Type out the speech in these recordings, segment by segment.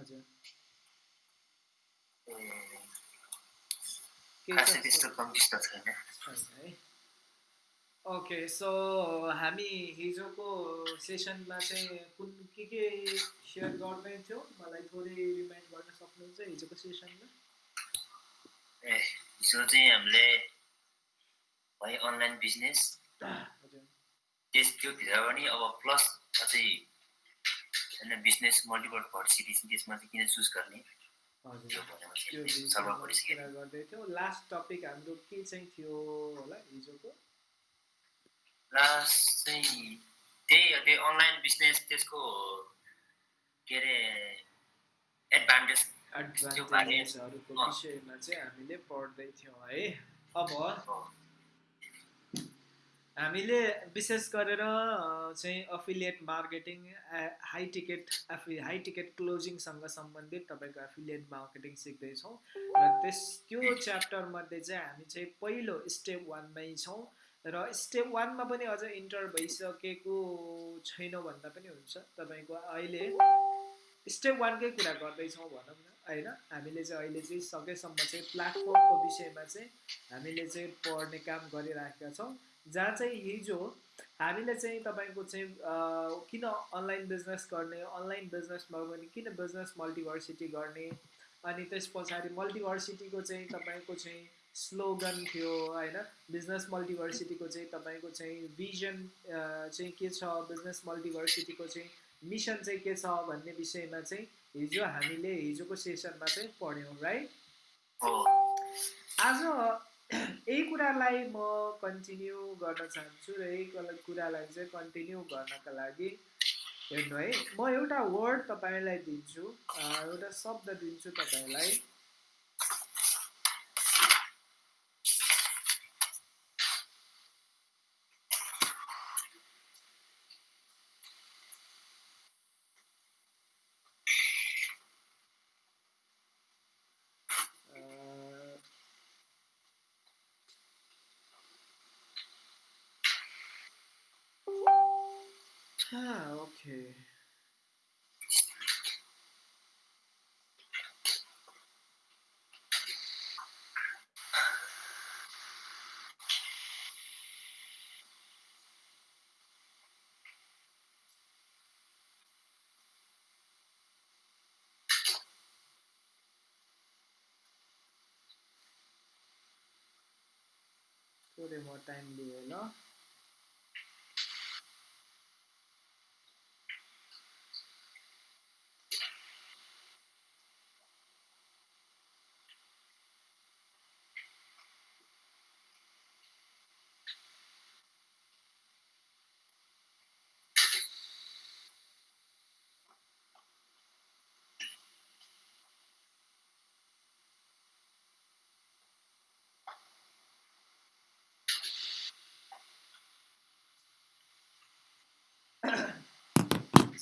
हजुर। Okay so हामी हिजोको सेसनमा चाहिँ कुन के के सेयर गर्दै थियौँ मलाई थोरै रिमाइन्ड गर्न सक्नुहुन्छ हिजोको सेसनमा? ए हिजो चाहिँ हामीले भयो अनलाइन बिजनेस त्यस त्योभित्र पनि अब प्लस अझै होइन बिजनेस मल्टिपल भर्सिटिज त्यसमा चाहिँ किन चुज गर्ने? कुरा गर्दै थियौँ। लास्ट टपिक हाम्रो के चाहिँ थियो होला हिजोको? लास्ट चाहिँ त्यही अनलाइन बिजनेस त्यसको के अरे एडभान्टेज एडभान्टेजहरूको। विषयमा चाहिँ हामीले पढ्दै थियौँ है। अब हामीले विशेष गरेर चाहिँ affiliate marketing high ticket high ticket क्लोजिङसँग सम्बन्धित तपाईँको एफिलिएट मार्केटिङ सिक्दैछौँ। र त्यस त्यो च्याप्टरमध्ये चाहिँ हामी चाहिँ पहिलो स्टेप वानमै छौँ। र स्टेप वानमा पनि अझ इन्टर भइसकेको छैन भन्दा पनि हुन्छ। तपाईँको अहिले स्टेप वानकै कुरा गर्दैछौँ भनौँ न होइन? हामीले चाहिँ अहिले चाहिँ सकेसम्म चाहिँ प्लेटफर्मको विषयमा चाहिँ हामीले चाहिँ पढ्ने काम गरिराखेका छौँ। जहाँ चाहिँ हिजो हामीले चाहिँ तपाईँको चाहिँ किन अनलाइन बिजनेस गर्ने अनलाइन बिजनेसमा पनि किन बिजनेस मल्टिभर्सिटी गर्ने अनि त्यस पछाडि मल्टिभर्सिटीको चाहिँ तपाईँको चाहिँ स्लोगन थियो होइन? बिजनेस मल्टिभर्सिटीको चाहिँ तपाईँको चाहिँ भिजन चाहिँ के छ? बिजनेस मल्टिभर्सिटीको चाहिँ मिसन चाहिँ के छ भन्ने विषयमा चाहिँ हिजो हामीले हिजोको सेसनमा चाहिँ पढ्यौँ राइट आज यही कुरालाई म कन्टिन्यू गर्न चाहन्छु र यही कुरालाई चाहिँ कन्टिन्यू गर्नका लागि हेर्नु है। म एउटा वर्ड तपाईँलाई दिन्छु एउटा शब्द दिन्छु तपाईँलाई। थोरै म टाइम लिएँ ल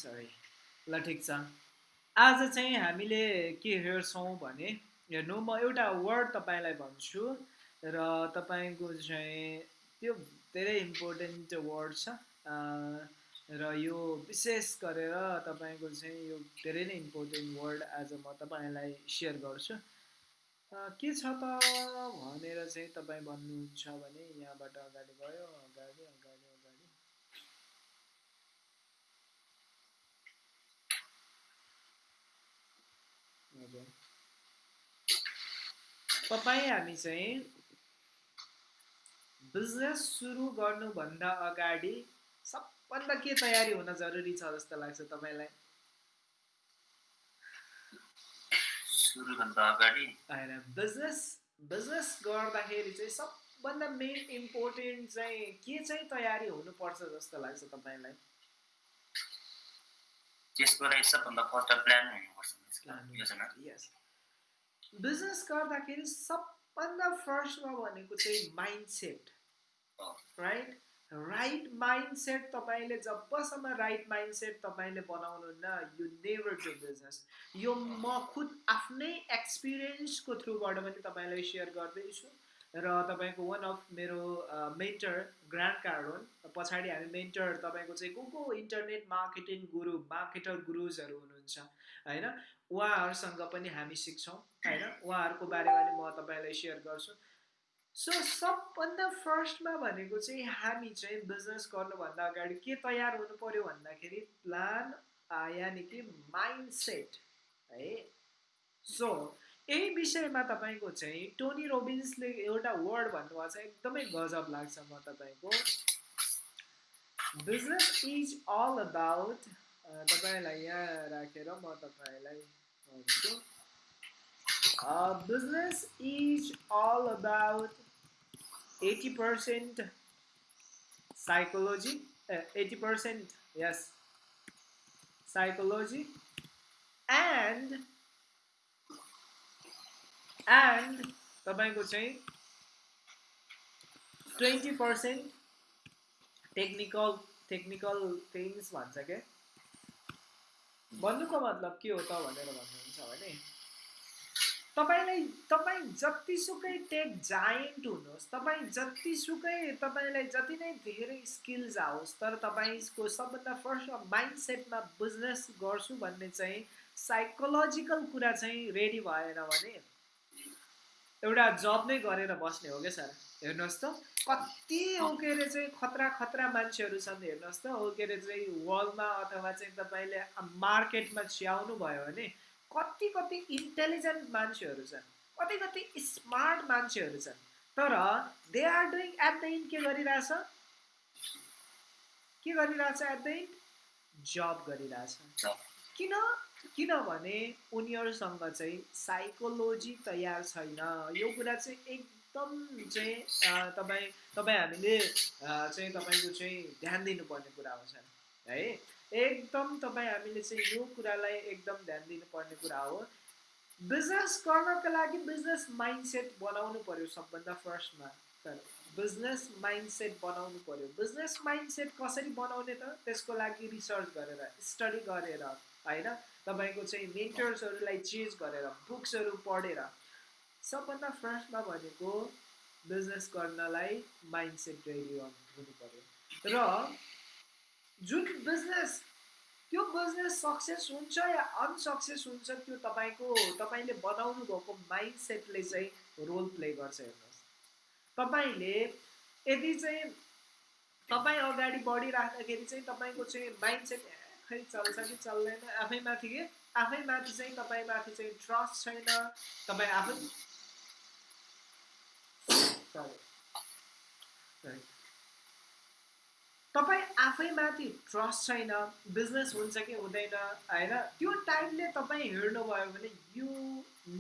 सरी ल ठिक छ। आज चाहिँ हामीले के हेर्छौँ भने हेर्नु म एउटा वर्ड तपाईँलाई भन्छु र तपाईँको चाहिँ त्यो धेरै इम्पोर्टेन्ट वर्ड छ। र यो विशेष गरेर तपाईँको चाहिँ यो धेरै नै इम्पोर्टेन्ट वर्ड आज म तपाईँलाई सेयर गर्छु। के छ त भनेर चाहिँ तपाईँ भन्नुहुन्छ भने यहाँबाट अगाडि गयो अगाडि। हजुर तपाईँ हामी चाहिँ बिजनेस सुरु गर्नुभन्दा अगाडि सबभन्दा के तयारी हुन जरुरी छ जस्तो लाग्छ तपाईँलाई? बिजनेस बिजनेस गर्दाखेरि चाहिँ सबभन्दा मेन इम्पोर्टेन्ट चाहिँ के चाहिँ तयारी हुनुपर्छ जस्तो लाग्छ तपाईँलाई? त्यसको लागि सबभन्दा फर्स्ट प्लान हुनुपर्छ। यस बिजनेस गर्दाखेरि सबभन्दा फर्स्टमा भनेको चाहिँ mindset. Right right mindset तपाईँले जबसम्म राइट माइन्ड सेट तपाईँले बनाउनुहुन्न यु नेभर डु बिजनेस यो म खुद आफ्नै एक्सपिरियन्सको थ्रुबाट पनि तपाईँलाई सेयर गर्दैछु र तपाईँको वान अफ मेरो मेन्टर ग्रान्ड कार्डोन पछाडि हामी मेन्टर तपाईँको चाहिँ को को इन्टरनेट मार्केटिङ गुरु मार्केटर गुरुजहरू हुनुहुन्छ होइन? उहाँहरूसँग पनि हामी सिक्छौँ होइन? उहाँहरूको बारेमा पनि म तपाईँलाई सेयर गर्छु। सो सबभन्दा फर्स्टमा भनेको चाहिँ हामी चाहिँ बिजनेस गर्नुभन्दा अगाडि के तयार हुनु पऱ्यो भन्दाखेरि प्लान यानि कि माइन्ड सेट है? सो यही विषयमा तपाईँको चाहिँ टोनी रोबिन्सले एउटा वर्ड भन्नुभएको छ एकदमै गजब लाग्छ म तपाईँको। बिजनेस इज अल अबाउट तपाईँलाई यहाँ राखेर म तपाईँलाई भन्छु business is all about eighty percent psychology eighty percent yes psychology and and तपाईँको चाहिँ twenty percent technical technical things भन्छ क्या भन्नुको मतलब के हो त भनेर भन्नुहुन्छ भने तपाईँलाई तपाईँ जतिसुकै टेक जायन्ट हुनुहोस् तपाईँ जतिसुकै तपाईँलाई जति नै धेरै स्किल्स आओस् तर तपाईँको सबभन्दा फर्स्ट माइन्ड सेटमा बिजनेस गर्छु भन्ने चाहिँ साइकोलोजिकल कुरा चाहिँ रेडी भएन भने एउटा जब नै गरेर बस्ने हो क्या सर? हेर्नुहोस् त कति हो के अरे चाहिँ खतरा खतरा मान्छेहरू छन् हेर्नुहोस् त हो के अरे चाहिँ वर्ल्डमा अथवा चाहिँ तपाईँले मार्केटमा छ्याउनु भयो भने कति कति इन्टेलिजेन्ट मान्छेहरू छन् कति कति स्मार्ट मान्छेहरू छन्। तर they are doing at the end के गरिरहेछ? के गरिरहेछ एट द इन्ड जब गरिरहेछ। किन? किनभने उनीहरूसँग चाहिँ साइकोलोजी तयार छैन। यो कुरा चाहिँ एकदम चाहिँ तपाईँ तपाईँ हामीले चाहिँ तपाईँको चाहिँ ध्यान दिनुपर्ने कुरा हो है? एकदम तपाईँ हामीले चाहिँ यो कुरालाई एकदम ध्यान दिनुपर्ने कुरा हो। बिजनेस गर्नको लागि बिजनेस माइन्डसेट बनाउनु पर्यो सबभन्दा फर्स्टमा तर बिजनेस माइन्डसेट बनाउनु पर्यो। बिजनेस माइन्डसेट कसरी बनाउने त? त्यसको लागि रिसर्च गरेर स्टडी गरेर होइन? तपाईँको चाहिँ मेन्टर्सहरूलाई चेन्ज गरेर बुक्सहरू पढेर। सबभन्दा फर्स्टमा भनेको बिजनेस गर्नलाई माइन्डसेट रेडी हुनु पऱ्यो र जुन बिजनेस त्यो बिजनेस सक्सेस हुन्छ या अनसक्सेस हुन्छ त्यो तपाईँको तपाईँले बनाउनु भएको माइन्ड सेटले चाहिँ रोल प्ले गर्छ हेर्नुहोस्। तपाईँले यदि चाहिँ तपाईँ अगाडि बढिराख्दाखेरि चाहिँ तपाईँको चाहिँ माइन्ड सेट खै चल्छ कि चल्दैन आफै माथि के? आफै माथि चाहिँ तपाईँ माथि चाहिँ ट्रस्ट छैन तपाईँ आफै तपाईँ आफैमाथि ट्रस्ट छैन बिजनेस हुन्छ कि हुँदैन होइन? त्यो टाइमले तपाईँ हेर्नुभयो भने you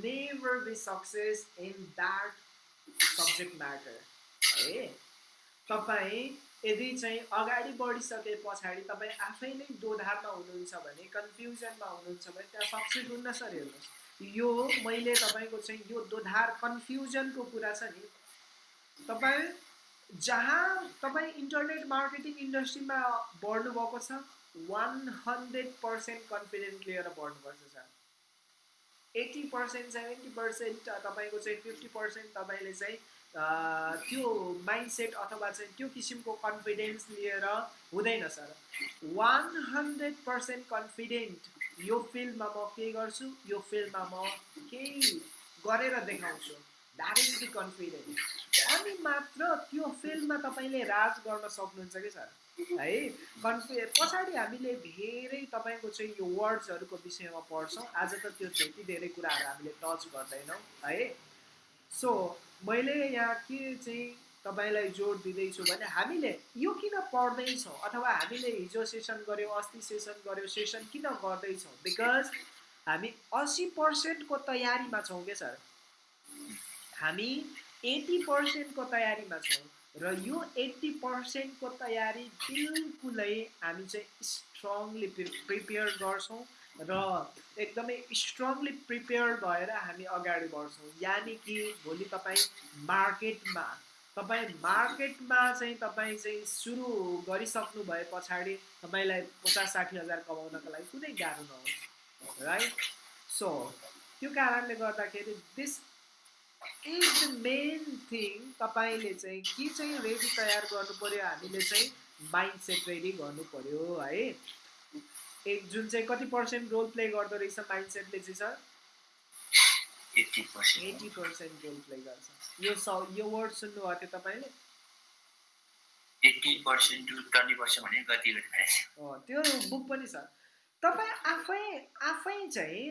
never be success in that subject matter है? तपाईँ यदि चाहिँ अगाडि बढिसके पछाडि तपाईँ आफै नै दोधारमा हुनुहुन्छ भने कन्फ्युजनमा हुनुहुन्छ भने त्यहाँ सक्सेस हुन्न सर हेर्नुहोस्। यो मैले तपाईँको चाहिँ यो दोधार कन्फ्युजनको कुरा छ नि तपाईँ जहाँ तपाईँ इन्टरनेट मार्केटिङ इन्डस्ट्रीमा बढ्नु भएको छ वान हन्ड्रेड पर्सेन्ट कन्फिडेन्ट लिएर बढ्नुपर्छ sir. Eighty percent seventy percent तपाईँको चाहिँ फिफ्टी पर्सेन्ट तपाईँले चाहिँ त्यो माइन्डसेट अथवा चाहिँ त्यो किसिमको कन्फिडेन्स लिएर हुँदैन sir. One hundred percent confident यो फिल्डमा म के गर्छु यो फिल्डमा म केही गरेर देखाउँछु। द कन्फिडेन्स अनि मात्र त्यो फिल्डमा तपाईँले राज गर्न सक्नुहुन्छ कि सर? है? कन्फि पछाडि हामीले धेरै तपाईँको चाहिँ यो वर्ड्सहरूको विषयमा पढ्छौँ। आज त त्यो त्यति धेरै कुराहरू हामीले टच गर्दैनौँ है? सो मैले यहाँ के चाहिँ तपाईँलाई जोड दिँदैछु भने हामीले यो किन पढ्दैछौँ अथवा हामीले हिजो सेसन गऱ्यौँ अस्ति सेसन गऱ्यौँ सेसन किन गर्दैछौँ? बिकज हामी असी पर्सेन्टको तयारीमा छौँ क्या सर? हामी एट्टी पर्सेन्टको तयारीमा छौँ र यो एट्टी पर्सेन्टको तयारी बिल्कुलै हामी चाहिँ स्ट्रङली प्रिपेयर गर्छौँ र एकदमै स्ट्रङली प्रिपेयर भएर हामी अगाडि बढ्छौँ। यानि कि भोलि तपाईँ मार्केटमा तपाईँ मार्केटमा चाहिँ तपाईँ चाहिँ सुरु गरिसक्नु भए पछाडि तपाईँलाई पचास साठी हजार कमाउनको लागि कुनै गाह्रो नहोस् राइट सो त्यो कारणले गर्दाखेरि this is the main thing तपाईँले चाहिँ के चाहिँ रेडी तयार गर्नु पऱ्यो हामीले चाहिँ माइन्ड सेट रेडी गर्नु पऱ्यो है? एक जुन चाहिँ कति पर्सेन्ट रोल प्ले गर्दो रहेछ माइन्ड सेटले चाहिँ sir? Eighty percent eighty percent role play गर्छ। यो स यो वर्ड सुन्नुभएको थियो तपाईँले? त्यो बुक पनि छ। तपाईँ आफै आफै चाहिँ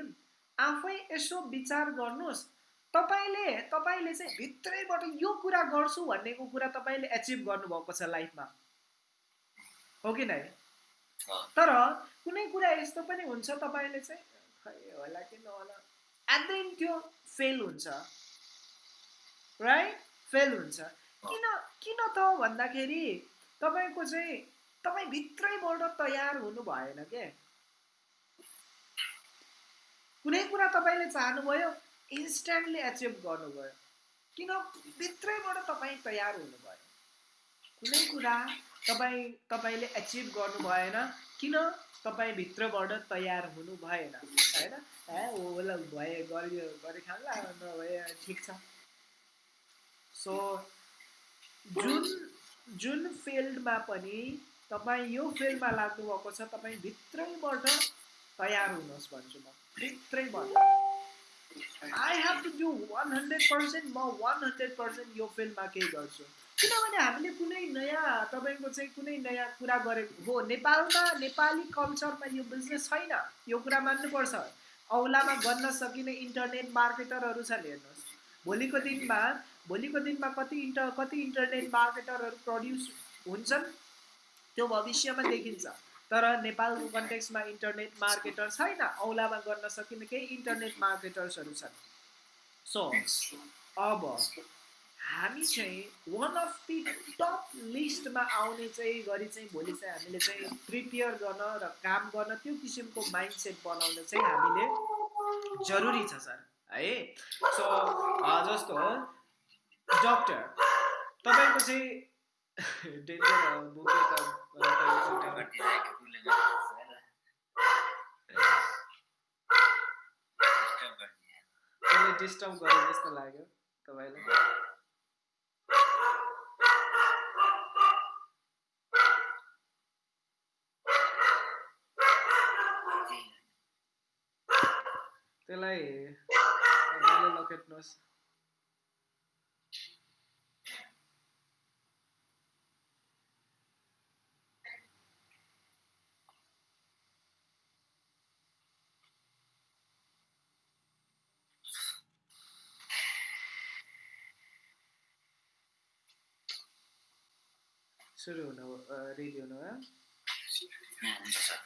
आफै यसो विचार गर्नुहोस्। तपाईँले तपाईँले चाहिँ भित्रैबाट यो कुरा गर्छु भन्नेको कुरा तपाईँले एचिभ गर्नुभएको छ लाइफमा हो कि नै? तर कुनै कुरा यस्तो पनि हुन्छ तपाईँले चाहिँ खै होला कि नहोला। एट द एन्ड त्यो फेल हुन्छ। राइट फेल हुन्छ। किन किन त भन्दाखेरि तपाईँको चाहिँ तपाईँ भित्रैबाट तयार हुनु भएन के? कुनै कुरा तपाईँले चाहनुभयो? इन्स्ट्यान्टली एचिभ गर्नुभयो किन भित्रैबाट तपाईँ तयार हुनु भयो कुनै कुरा तपाईँ तपाईँले एचिभ गर्नु भएन किन तपाईँ भित्रबाट तयार हुनु भएन? होइन? ए होला भए गरियो गरे खाला नभए ठिक छ। सो जुन जुन फिल्डमा पनि तपाईँ यो फिल्डमा लाग्नु भएको छ तपाईँ भित्रैबाट तयार हुनुहोस् भन्छु म। भित्रैबाट। I have to do one hundred percent म वान हन्ड्रेड पर्सेन्ट यो फिल्डमा केही गर्छु किनभने हामीले कुनै नयाँ तपाईँको चाहिँ कुनै नयाँ कुरा गरेको हो। नेपालमा नेपाली कल्चरमा यो बिजनेस छैन। यो कुरा मान्नुपर्छ। औलामा गर्न सकिने इन्टरनेट मार्केटरहरू छन् हेर्नुहोस्। भोलिको दिनमा भोलिको दिनमा कति इन्टर कति इन्टरनेट मार्केटरहरू प्रड्युस हुन्छन् त्यो भविष्यमा देखिन्छ। तर नेपालको कन्टेक्समा इन्टरनेट मार्केटर छैन औलामा गर्न सकिने केही इन्टरनेट मार्केटर्सहरू छन्। सो अब हामी चाहिँ वान अफ दि टप लिस्टमा आउने चाहिँ गरी चाहिँ भोलि चाहिँ हामीले चाहिँ प्रिपेयर गर्न र काम गर्न त्यो किसिमको माइन्ड सेट बनाउन चाहिँ हामीले जरुरी छ सर। है? सो जस्तो डक्टर तपाईँको चाहिँ डेन्जर बुक त त्यसले डिस्टर्ब गरे जस्तो लाग्यो तपाईँलाई त्यसलाई लखेट्नुहोस् सुरु हुनु रेडी हुनु भयो हुन्छ सर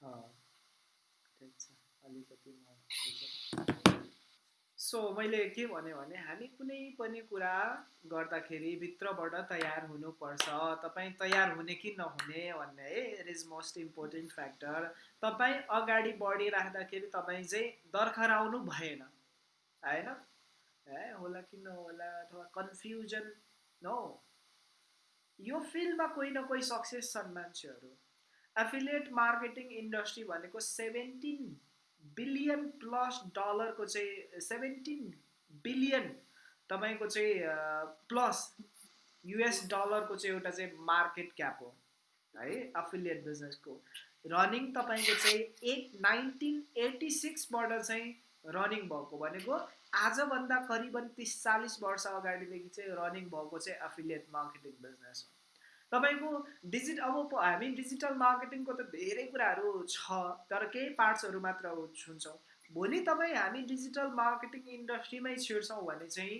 अँ, ठिक छ सो मैले के भने भने हामी कुनै पनि कुरा गर्दाखेरि भित्रबाट तयार हुनुपर्छ। तपाईँ तयार हुने कि नहुने भन्ने है it is most important factor तपाईँ अगाडि बढिराख्दाखेरि तपाईँ चाहिँ दर्खराउनु भएन। होइन? ए होला कि नहोला अथवा कन्फ्युजन नो यो फिल्डमा कोही न कोही सक्सेस छन् मान्छेहरू। एफिलिएट मार्केटिङ इन्डस्ट्री भनेको सेभेन्टिन बिलियन प्लस डलरको चाहिँ सेभेन्टिन बिलियन तपाईँको चाहिँ प्लस युएस डलरको चाहिँ एउटा चाहिँ मार्केट क्याप हो है एफिलिएट बिजनेसको रनिङ तपाईँको चाहिँ एट नाइन्टिन एटी सिक्सबाट चाहिँ रनिङ भएको भनेको आजभन्दा करिबन तिस चालिस वर्ष अगाडिदेखि चाहिँ रनिङ भएको चाहिँ एफिलिएट मार्केटिङ बिजनेस हो। तपाईँको डिजिट अब हामी डिजिटल मार्केटिङको त धेरै कुराहरू छ तर केही पार्ट्सहरू मात्र छुन्छौँ भोलि तपाईँ हामी डिजिटल मार्केटिङ इन्डस्ट्रीमै छिर्छौँ भने चाहिँ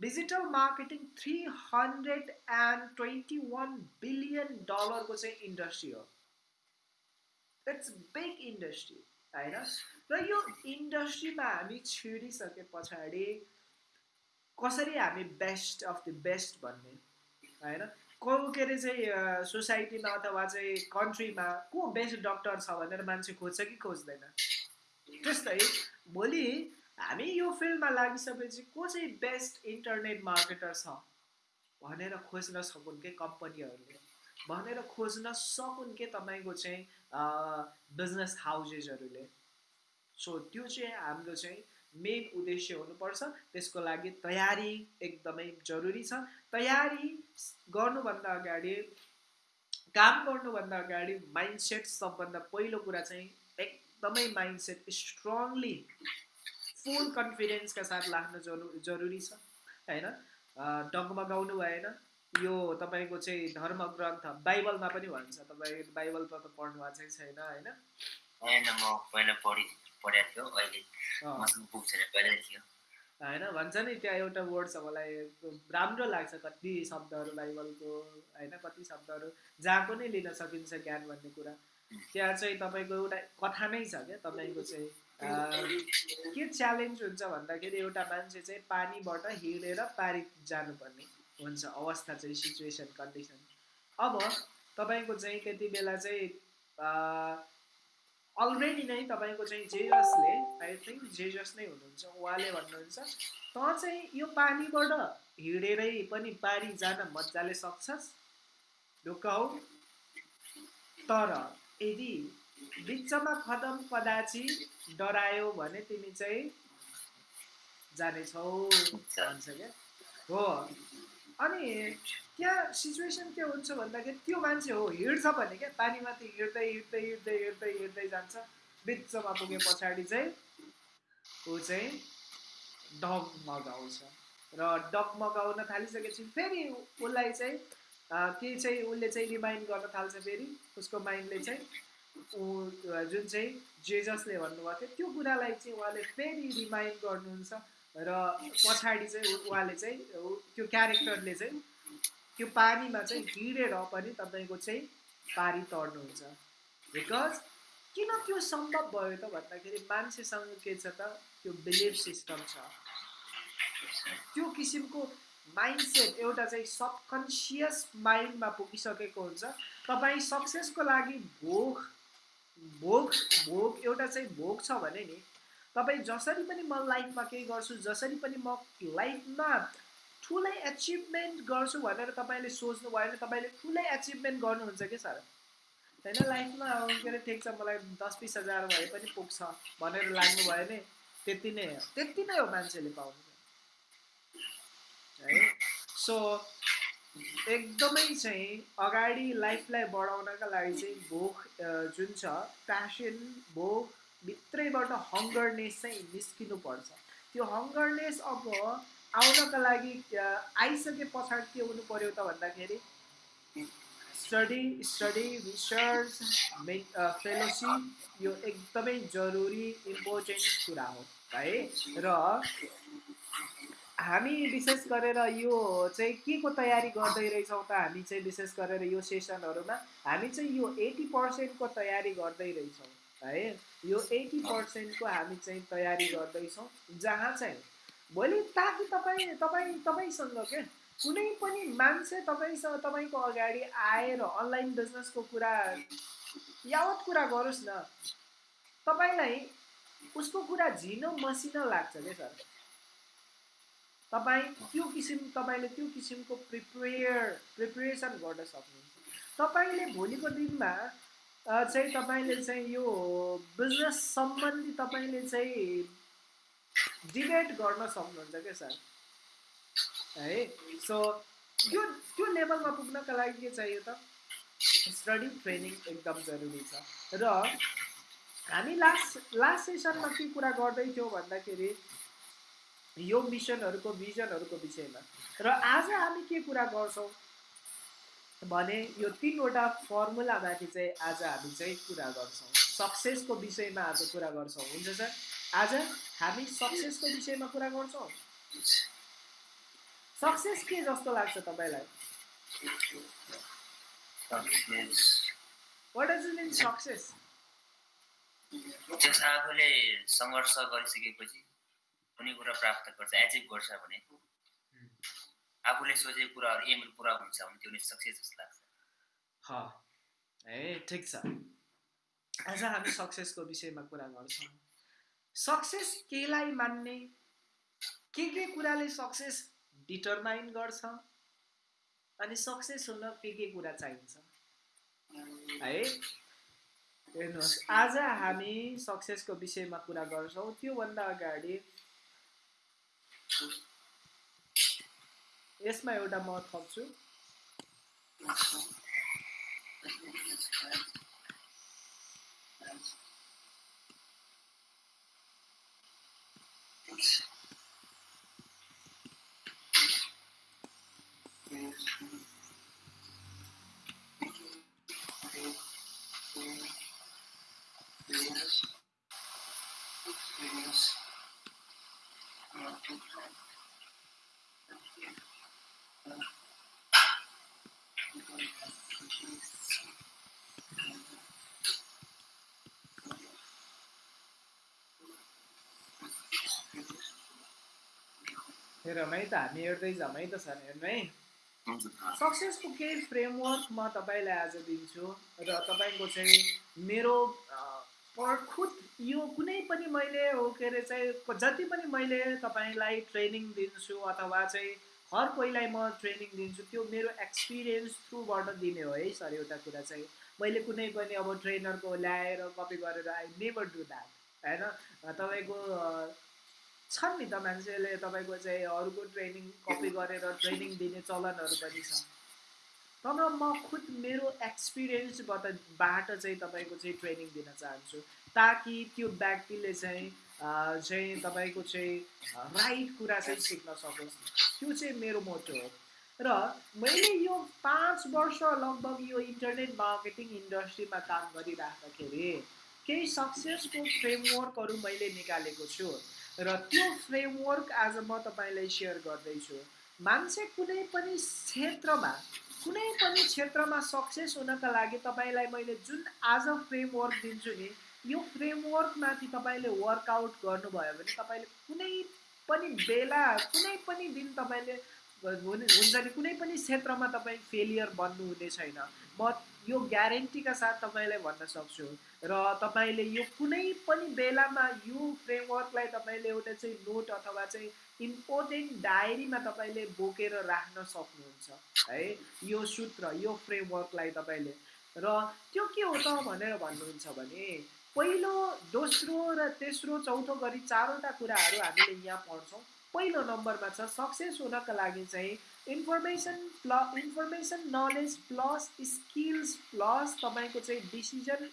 digital marketing three hundred and twenty one billion डलरको चाहिँ इन्डस्ट्री हो। इट्स बिग इन्डस्ट्री होइन? र यो इन्डस्ट्रीमा हामी छिरिसके पछाडि कसरी हामी बेस्ट अफ द बेस्ट भन्ने होइन? को के अरे चाहिँ सोसाइटीमा अथवा चाहिँ कन्ट्रीमा को बेस्ट डक्टर छ भनेर मान्छे खोज्छ कि खोज्दैन? त्यस्तै भोलि हामी यो फिल्डमा लागिसकेपछि को चाहिँ बेस्ट इन्टरनेट मार्केटर छ भनेर खोज्न सकुन् के कम्पनीहरूले? भनेर खोज्न सकुन् के तपाईँको चाहिँ बिजनेस हाउसेसहरूले? सो त्यो चाहिँ हाम्रो चाहिँ मेन उद्देश्य हुनुपर्छ। त्यसको लागि तयारी एकदमै जरुरी छ। तयारी गर्नुभन्दा अगाडि काम गर्नुभन्दा अगाडि माइन्डसेट सबभन्दा पहिलो कुरा चाहिँ एकदमै माइन्डसेट स्ट्रङली फुल कन्फिडेन्सका साथ राख्न जरु जरुरी छ होइन डगमगाउनु भएन यो तपाईँको चाहिँ धर्म ग्रन्थ बाइबलमा पनि भन्छ तपाईँ बाइबल त पढ्नु भएको छैन होइन होइन म पहिला पढि पढेको थियो अहिले मसँग बुक छैन पहिल्यै थियो होइन भन्छ नि त्यहाँ एउटा वर्ड छ मलाई राम्रो लाग्छ कति शब्दहरू बाइबलको होइन कति शब्दहरू जहाँ पनि लिन सकिन्छ ज्ञान भन्ने कुरा। त्यहाँ चाहिँ तपाईँको एउटा कथा नै छ क्या तपाईँको चाहिँ के च्यालेन्ज हुन्छ भन्दाखेरि एउटा मान्छे चाहिँ पानीबाट हिँडेर पारी जानुपर्ने हुन्छ अवस्था चाहिँ सिचुएसन कन्डिसन अब तपाईँको चाहिँ त्यति बेला चाहिँ अलरेडी नै तपाईँको चाहिँ जेजसले आई थिङ्क जेजस नै हुनुहुन्छ उहाँले भन्नुहुन्छ त चाहिँ यो पानीबाट हिँडेरै पनि पारी जान मजाले सक्छस्? ढुक्क तर यदि बिचमा खदम कदाची डरायो भने तिमी चाहिँ जानेछौ भन्छ क्या। हो। अनि त्यहाँ सिचुएसन के हुन्छ भन्दाखेरि त्यो मान्छे हो हिँड्छ भने क्या पानीमाथि हिँड्दै हिँड्दै हिँड्दै हिँड्दै हिँड्दै जान्छ। बिचमा पुगे पछाडि चाहिँ ऊ चाहिँ डग मगाउँछ। र डग मगाउन थालिसकेपछि फेरि उसलाई चाहिँ के चाहिँ उसले चाहिँ रिमाइन्ड गर्न थाल्छ फेरि। उसको माइन्डले चाहिँ ऊ जुन चाहिँ जेजसले भन्नुभएको थियो त्यो कुरालाई चाहिँ उहाँले फेरि रिमाइन्ड गर्नुहुन्छ। र पछाडि चाहिँ उहाँले चाहिँ त्यो क्यारेक्टरले चाहिँ त्यो पानीमा चाहिँ हिँडेर पनि तपाईँको चाहिँ पारी तर्नुहुन्छ। बिकज किन त्यो सम्भव भयो त भन्दाखेरि मान्छेसँग के छ त त्यो बिलिभ सिस्टम छ। त्यो किसिमको माइन्डसेट एउटा चाहिँ सबकन्सियस माइन्डमा पुगिसकेको हुन्छ। तपाईँ सक्सेसको लागि भोग भोग भोग एउटा चाहिँ भोग छ भने नि तपाईँ जसरी पनि म लाइफमा केही गर्छु जसरी पनि म लाइफमा ठुलै एचिभमेन्ट गर्छु भनेर तपाईँले सोच्नु भयो भने तपाईँले ठुलै एचिभमेन्ट गर्नुहुन्छ कि सर? होइन लाइफमा अब के अरे ठिक छ मलाई दस बिस हजार भए पनि पुग्छ भनेर लाग्नु भयो भने त्यति नै हो। त्यति नै हो मान्छेले पाउनु। है? सो एकदमै चाहिँ अगाडि लाइफलाई बढाउनका लागि चाहिँ भोक जुन छ प्यासन भोक भित्रैबाट हङ्गरनेस चाहिँ निस्किनु पर्छ। त्यो हङ्गरनेस अब आउनका लागि आइसके पछाडि के हुनु पर्यो त भन्दाखेरि स्टडी स्टडी रिसर्च फेलोसिप यो एकदमै जरुरी इम्पोर्टेन्ट कुरा हो है? र हामी विशेष गरेर यो चाहिँ के को तयारी गर्दै रहेछौँ त हामी चाहिँ विशेष गरेर यो सेसनहरूमा हामी चाहिँ यो एटी पर्सेन्टको तयारी गर्दै रहेछौँ है? यो एटी पर्सेन्टको हामी चाहिँ तयारी गर्दैछौँ जहाँ चाहिँ भोलि ताकि तपाईँ तपाईँ तपाईँसँग के? कुनै पनि मान्छे तपाईँसँग तपाईँको अगाडि आएर अनलाइन बिजनेसको कुरा यावत कुरा गरोस् न। तपाईँलाई उसको कुरा झिनो मसिनो लाग्छ क्या सर? तपाईँ त्यो किसिम तपाईँले त्यो किसिमको प्रिपेयर प्रिपेरेसन गर्न सक्नुहुन्छ। तपाईँले भोलिको दिनमा चाहिँ तपाईँले चाहिँ यो बिजनेस सम्बन्धी तपाईँले चाहिँ डिबेट गर्न सक्नुहुन्छ क्या सर? है? सो त्यो त्यो लेभलमा पुग्नका लागि के चाहियो त? स्टडी ट्रेनिङ एकदम जरुरी छ। र हामी लास्ट लास्ट सेसनमा के कुरा गर्दै थियौँ भन्दाखेरि यो मिसनहरूको भिजनहरूको विषयमा। र आज हामी के कुरा गर्छौँ भने यो तिनवटा फर्मुलामाथि चाहिँ आज हामी चाहिँ कुरा गर्छौँ। सक्सेसको विषयमा आज कुरा गर्छौँ। हुन्छ सर? आज हामी सक्सेसको विषयमा कुरा गर्छौँ। सक्सेस के जस्तो लाग्छ तपाईँलाई? वाट मिन सक्सेस जस आफूले सङ्घर्ष गरिसकेपछि कुनै कुरा प्राप्त गर्छ एचिभ गर्छ भने आफूले सोचेको कुराहरू एमहरू पुरा हुन्छ भने त्यो नै सक्सेस जस्तो लाग्छ। ह है ठिक छ। आज हामी सक्सेसको विषयमा कुरा गर्छौँ। सक्सेस केलाई मान्ने? के के कुराले सक्सेस डिटरमाइन गर्छ? अनि सक्सेस हुन के के कुरा चाहिन्छ? है? हेर्नुहोस् आज हामी सक्सेसको विषयमा कुरा गर्छौँ। त्योभन्दा अगाडि यसमा एउटा म थप्छु। हेरौँ है त हामी हेर्दै जाउँ है त सर हेर्नु है। सक्सेसको केही फ्रेमवर्क म तपाईँलाई आज दिन्छु र तपाईँको चाहिँ मेरो खुद यो कुनै पनि मैले हो के अरे चाहिँ जति पनि मैले तपाईँलाई ट्रेनिङ दिन्छु अथवा चाहिँ हर कोहीलाई म ट्रेनिङ दिन्छु त्यो मेरो एक्सपिरियन्स थ्रुबाट दिने हो है सर एउटा कुरा चाहिँ। मैले कुनै पनि अब ट्रेनरको ल्याएर कपी गरेर आई नेभर डु द्याट होइन? तपाईँको छन् नि त मान्छेले तपाईँको चाहिँ अरूको ट्रेनिङ कपी गरेर ट्रेनिङ दिने चलनहरू पनि छ। तर म खुद मेरो एक्सपिरियन्सबाट बाट चाहिँ तपाईँको चाहिँ ट्रेनिङ दिन चाहन्छु ताकि त्यो व्यक्तिले चाहिँ चाहिँ तपाईँको चाहिँ राइट कुरा चाहिँ सिक्न सकोस्। त्यो चाहिँ मेरो मोटो हो। र मैले यो पाँच वर्ष लगभग यो इन्टरनेट मार्केटिङ इन्डस्ट्रीमा काम गरिराख्दाखेरि केही सक्सेसको फ्रेमवर्कहरू मैले निकालेको छु। र त्यो फ्रेमवर्क आज म तपाईँलाई सेयर गर्दैछु। मान्छे कुनै पनि क्षेत्रमा कुनै पनि क्षेत्रमा सक्सेस हुनका लागि तपाईँलाई मैले जुन आज फ्रेमवर्क दिन्छु नि यो फ्रेमवर्कमाथि तपाईँले वर्कआउट गर्नुभयो भने तपाईँले कुनै पनि बेला कुनै पनि दिन तपाईँले हुन्छ नि कुनै पनि क्षेत्रमा तपाईँ फेलियर बन्नु हुने छैन। म यो ग्यारेन्टीका साथ तपाईँलाई भन्न सक्छु। र तपाईँले यो कुनै पनि बेलामा यो फ्रेमवर्कलाई तपाईँले एउटा चाहिँ नोट अथवा चाहिँ इम्पोर्टेन्ट डायरीमा तपाईँले बोकेर राख्न सक्नुहुन्छ है? यो सूत्र यो फ्रेमवर्कलाई तपाईँले। र त्यो के हो त भनेर भन्नुहुन्छ भने पहिलो दोस्रो र तेस्रो चौथो गरी चारवटा कुराहरू हामीले यहाँ पढ्छौँ। पहिलो नम्बरमा छ सक्सेस हुनका लागि चाहिँ इन्फर्मेसन प्ल information knowledge plus skills plus तपाईँको चाहिँ decision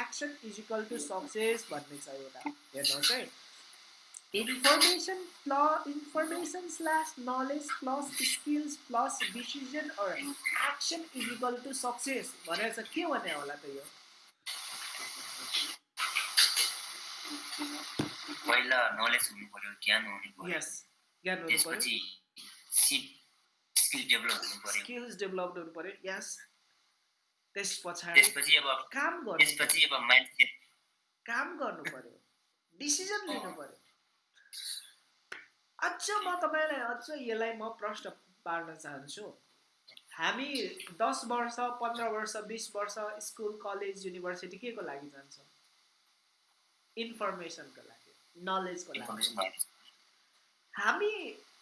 action equal to success भन्ने छ एउटा हेर्नुहोस् है। इन्फर्मेसन प्ल information slash knowledge plus skills plus decision action equal to success भनेर चाहिँ के भने होला त यो? पहिला नलेज हुनु पर्यो ज्ञान हुनु पर्यो यस ज्ञान हुनु पर्यो स्किल्स डेभलप हुनु पर्यो। यस त्यस पछाडि त्यसपछि अब काम गर्नु त्यसपछि अब मान्छे काम गर्नु पर्यो। डिसिजन लिनु पर्यो। अझ म तपाईँलाई अझ यसलाई म प्रश्न पार्न चाहन्छु। हामी दस वर्ष पन्ध्र वर्ष बिस वर्ष स्कुल कलेज युनिभर्सिटी के को लागि जान्छौँ? इन्फर्मेसनको लागि नलेजको लागि। हामी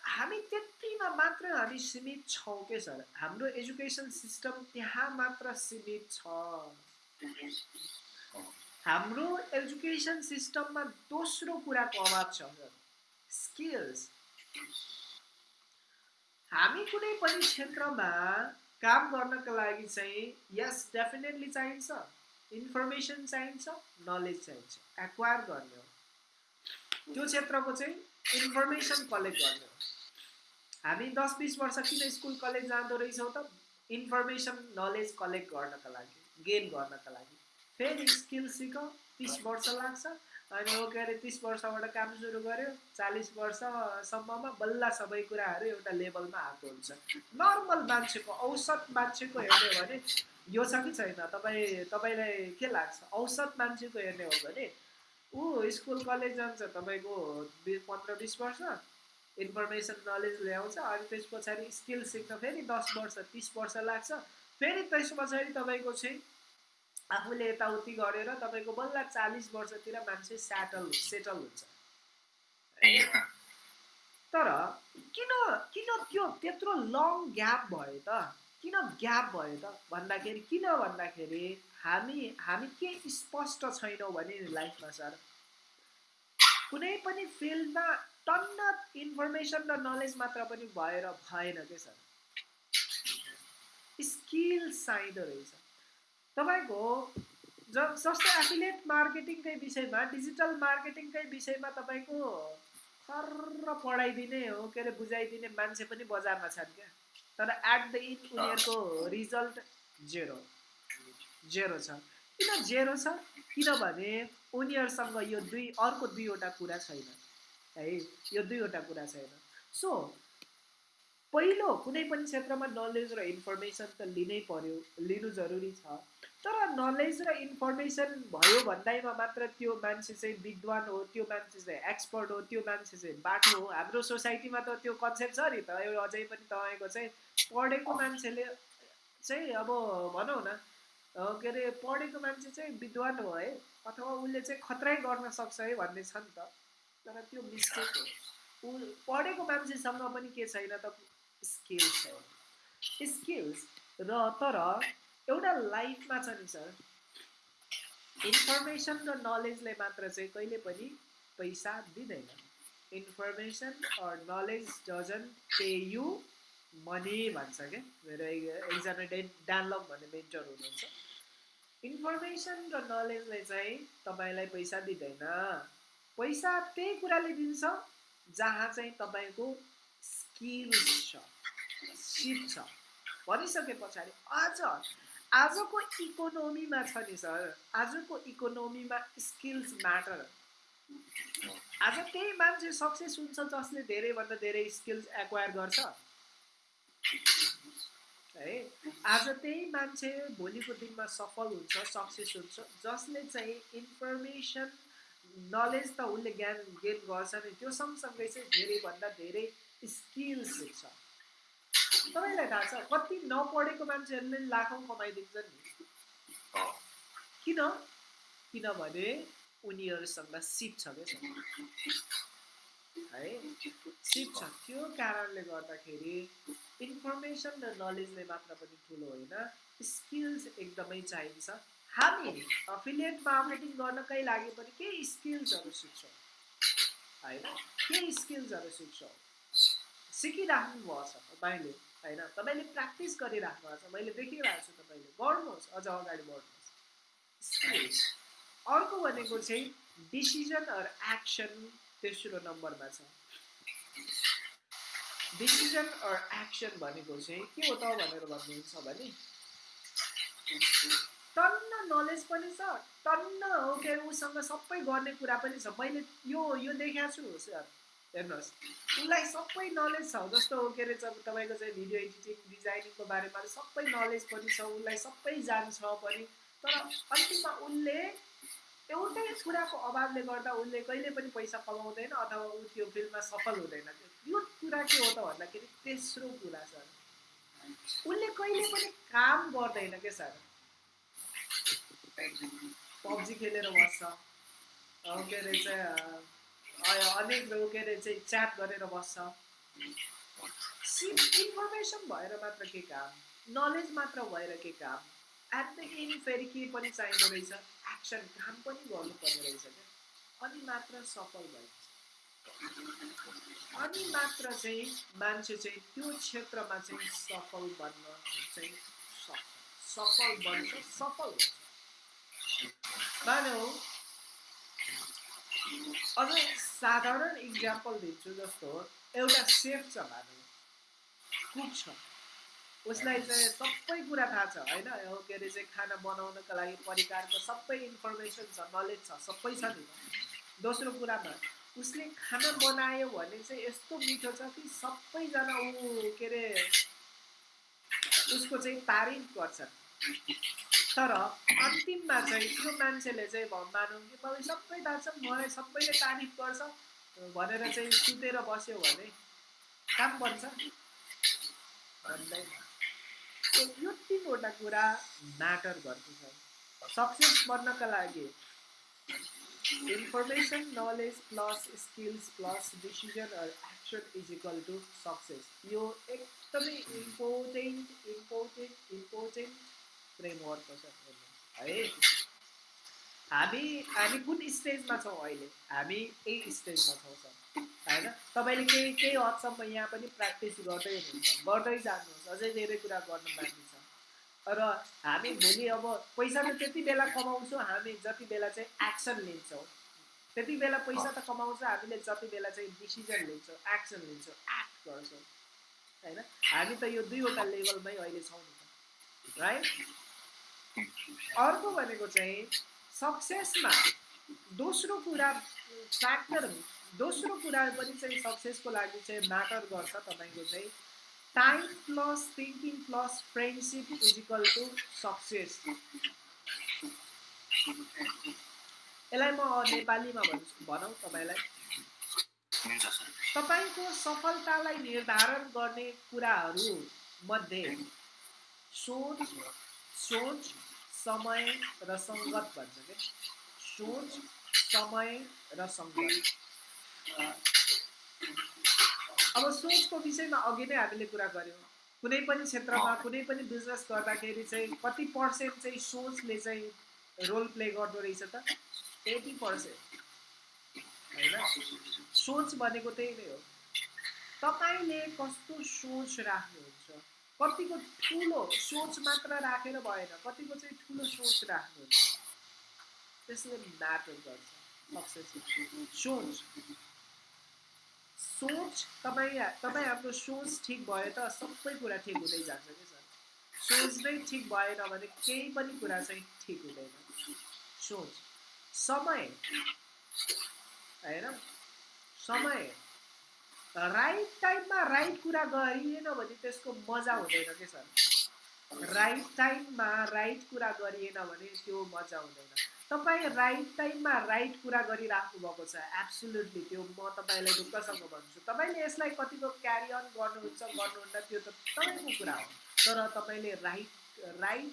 हामी त्यतिमा मात्र हामी सीमित छौँ के सर हाम्रो एजुकेसन सिस्टम त्यहाँ मात्र सीमित छ हाम्रो एजुकेसन सिस्टममा दोस्रो कुराको अभाव छ स्किल्स हामी कुनै पनि क्षेत्रमा काम गर्नको लागि चाहिँ यस डेफिनेटली चाहिन्छ इन्फर्मेसन चाहिन्छ नलेज चाहिन्छ एक्वायर गर्ने हो त्यो क्षेत्रको चाहिँ इन्फर्मेसन कलेक्ट गर्ने हो हामी दस बिस वर्ष किन स्कुल कलेज जाँदो रहेछौँ त? इन्फर्मेसन नलेज कलेक्ट गर्नको लागि गेन गर्नको लागि। फेरि स्किल सिक तिस वर्ष लाग्छ अनि हो के अरे तिस वर्षबाट काम सुरु गर्यो चालिस वर्षसम्ममा बल्ल सबै कुराहरू एउटा लेभलमा आएको हुन्छ। नर्मल मान्छेको औसत मान्छेको हेर्ने भने यो छ कि छैन? तपाईँ तपाईँलाई के लाग्छ? औसत मान्छेको हेर्ने हो भने ऊ स्कुल कलेज जान्छ तपाईँको पन्ध्र बिस वर्ष इन्फर्मेसन नलेज ल्याउँछ अनि त्यस पछाडि स्किल सिक्न फेरि दस वर्ष तिस वर्ष लाग्छ। फेरि त्यस पछाडि तपाईँको चाहिँ आफूले यताउति गरेर तपाईँको बल्ल चालिस वर्षतिर मान्छे सेटल सेटल हुन्छ। तर किन किन त्यो त्यत्रो लङ ग्याप भयो त? किन ग्याप भयो त? भन्दाखेरि किन भन्दाखेरि हामी हामी के स्पष्ट छैनौँ भने लाइफमा सर कुनै पनि फिल्डमा टन्न इन्फर्मेसन र नलेज मात्र पनि भएर भएन क्या सर? स्किल चाहिँदो रहेछ। तपाईँको ज जस्तै एफिलेट मार्केटिङकै विषयमा डिजिटल मार्केटिङकै विषयमा तपाईँको खर्र पढाइदिने हो के अरे बुझाइदिने मान्छे पनि बजारमा छन् क्या। तर एट द इन्ड उनीहरूको रिजल्ट जेरो जेरो छ। किन जेरो छ? किनभने उनीहरूसँग यो दुई अर्को दुईवटा कुरा छैन है? यो दुईवटा कुरा छैन। सो पहिलो कुनै पनि क्षेत्रमा नलेज र इन्फर्मेसन त लिनै पर्यो लिनु जरुरी छ। तर नलेज र इन्फर्मेसन भयो भन्दैमा मात्र त्यो मान्छे चाहिँ विद्वान हो त्यो मान्छे चाहिँ एक्सपर्ट हो त्यो मान्छे चाहिँ बाटो हो। हाम्रो सोसाइटीमा त त्यो कन्सेप्ट छ नि त। अझै पनि तपाईँको चाहिँ पढेको मान्छेले चाहिँ अब भनौँ न के अरे पढेको मान्छे चाहिँ विद्वान हो है अथवा उसले चाहिँ खतरै गर्न सक्छ है भन्ने छ नि त। तर त्यो मिस्टेक हो। ऊ पढेको मान्छेसँग पनि के छैन त स्किल्स छैन स्किल्स र तर एउटा लाइफमा छ नि सर इन्फर्मेसन र नलेजले मात्र चाहिँ कहिले पनि पैसा दिँदैन। Information or knowledge doesn't pay you money भन्छ क्या मेरो एकजना डे डानलप भन्ने मेन्टर हुनुहुन्छ। इन्फर्मेसन र नलेजले चाहिँ तपाईँलाई पैसा दिँदैन। पैसा त्यही कुराले दिन्छ जहाँ चाहिँ तपाईँको स्किल्स छ सिप छ। भनिसके पछाडि अझ आजको इकोनोमीमा छ नि सर आजको इकोनोमीमा स्किल्स म्याटर आज त्यही मान्छे सक्सेस हुन्छ जसले धेरैभन्दा धेरै स्किल्स एक्वायर गर्छ। है। आज त्यही मान्छे भोलिको दिनमा सफल हुन्छ सक्सेस हुन्छ जसले चाहिँ इन्फर्मेसन नलेज त उसले ज्ञान गेन गर्छ नि त्यो सँगसँगै चाहिँ धेरैभन्दा धेरै स्किल्स सिक्छ तपाईँलाई थाहा छ कति नपढेको मान्छेहरूले लाखौँ कमाइदिन्छन् नि। किन? किनभने उनीहरूसँग सिप छ क्या। है? छ त्यो कारणले गर्दाखेरि इन्फर्मेसन र नलेजले मात्र पनि ठुलो होइन। स्किल्स एकदमै चाहिन्छ। हामी अफिलिएट मार्केटिङ गर्नकै लागि पनि केही स्किल्सहरू सिक्छौँ। होइन? केही स्किल्सहरू सिक्छौँ। सिकिराख्नु भएको छ तपाईँले होइन? तपाईँले प्र्याक्टिस गरिराख्नु भएको छ मैले देखिरहेको छु तपाईँले। गर्नुहोस् अझ अगाडि बढ्नुहोस्। अर्को भनेको चाहिँ डिसिजन अर एक्सन तेस्रो नम्बरमा छ। डिसिजन अर एक्सन भनेको चाहिँ के हो त भनेर भन्नुहुन्छ भने टन्न नलेज पनि छ टन्न हो के उसँग सबै गर्ने कुरा पनि छ। मैले यो यो देखाएको छु सर। हेर्नुहोस् उसलाई सबै नलेज छ जस्तो के अरे तपाईँको चाहिँ भिडियो एडिटिङ डिजाइनिङको बारेमा सबै नलेज पनि छ उसलाई सबै जान्छ पनि। तर अन्तिममा उसले एउटै कुराको अभावले गर्दा उसले कहिले पनि पैसा कमाउँदैन अथवा ऊ त्यो फिल्डमा सफल हुँदैन। यो कुरा के हो त भन्दाखेरि तेस्रो कुरा छ। उसले कहिले पनि काम गर्दैन क्या सर? पब्जी खेलेर बस्छ। के अरे चाहिँ अनेक के अरे चाहिँ च्याट गरेर बस्छ। इन्फर्मेसन भएर मात्र के काम? नलेज मात्र भएर के काम? एट द एन्ड फेरि के पनि चाहिँदो रहेछ? एक्सन काम पनि गर्नुपर्ने रहेछ क्या। अनि मात्र सफल भइन्छ अनि मात्र चाहिँ मान्छे चाहिँ त्यो क्षेत्रमा चाहिँ सफल बन्न चाहिँ सफल बन्छ सफल हुन्छ। मानौ अझ साधारण इक्जाम्पल दिन्छु जस्तो एउटा सेफ छ भनौँ कुक छ। उसलाई चाहिँ सबै कुरा थाहा छ होइन? के अरे चाहिँ खाना बनाउनको लागि परिकारको सबै इन्फर्मेसन छ नलेज छ सबै छ नि। दोस्रो कुरामा उसले खाना बनायो भने चाहिँ यस्तो मिठो छ कि सबैजना ऊ के अरे उसको चाहिँ तारिफ गर्छन् तर अन्तिममा चाहिँ त्यो मान्छेले चाहिँ मानौँ कि मलाई सबै थाहा छ मलाई सबैले तारिफ गर्छ भनेर चाहिँ सुतेर बस्यो भने काम बन्छ। भन्दैन यो तिनवटा कुरा म्याटर गर्दछ। सक्सेस बन्नका लागि information knowledge plus skills plus decision action is equal to success यो एकदमै इम्पोर्टेन्ट इम्पोर्टेन्ट इम्पोर्टेन्ट फ्रेमवर्क छ। है। हामी हामी कुन स्टेजमा छौँ अहिले? हामी यही स्टेजमा छौँ सर। होइन? तपाईँले केही केही हदसम्म यहाँ पनि प्र्याक्टिस गर्दै हुनुहुन्छ। गर्दै जानुहोस्। अझै धेरै कुरा गर्नु बाँकी छ। र हामी भोलि अब पैसा त त्यति बेला कमाउँछौँ। हामी जति बेला चाहिँ एक्सन लिन्छौँ। त्यति बेला पैसा त कमाउँछ। हामीले जति बेला चाहिँ डिसिजन लिन्छौँ एक्सन लिन्छौँ एक्ट गर्छौँ। होइन? हामी त यो दुईवटा लेभलमै अहिले छौँ नि राइट अर्को भनेको चाहिँ सक्सेसमा दोस्रो कुरा फ्याक्टर दोस्रो कुरा पनि चाहिँ सक्सेसको लागि चाहिँ म्याटर गर्छ तपाईँको चाहिँ time plus thinking plus friendship is equal to success यसलाई म नेपालीमा भन्छु भनौँ तपाईँलाई। तपाईँको सफलतालाई निर्धारण गर्ने कुराहरू मध्ये सोच सोच समय र सङ्गत भन्छ क्या सोच समय र सङ्गत। अब सोचको विषयमा अघि नै हामीले कुरा गऱ्यौँ। कुनै पनि क्षेत्रमा कुनै पनि बिजनेस गर्दाखेरि चाहिँ कति पर्सेन्ट चाहिँ सोचले चाहिँ रोल प्ले गर्दो रहेछ त? एटी पर्सेन्ट होइन? सोच भनेको त्यही नै हो। तपाईँले कस्तो सोच राख्नुहुन्छ? कतिको ठुलो सोच मात्र राखेर भएन कतिको चाहिँ ठुलो सोच राख्नुहुन्छ त्यसले म्याटर गर्छ सक्सेस सोच। सोच तपाईँ तपाईँ हाम्रो सोच ठिक भयो त सबै कुरा ठिक हुँदै जान्छ कि सर? सोच नै ठिक भएन भने केही पनि कुरा चाहिँ ठिक हुँदैन। सोच। समय। होइन? समय। राइट टाइममा राइट कुरा गरिएन भने त्यसको मजा हुँदैन कि सर राइट टाइममा राइट कुरा गरिएन भने त्यो मजा हुँदैन। तपाईँ राइट टाइममा राइट कुरा गरिराख्नु भएको छ एब्सोल्युटली त्यो म तपाईँलाई ढुक्कसँग भन्छु। तपाईँले यसलाई कतिको क्यारी अन गर्नुहुन्छ गर्नुहुन्न त्यो त तपाईँको कुरा हो। तर तपाईँले राइट राइट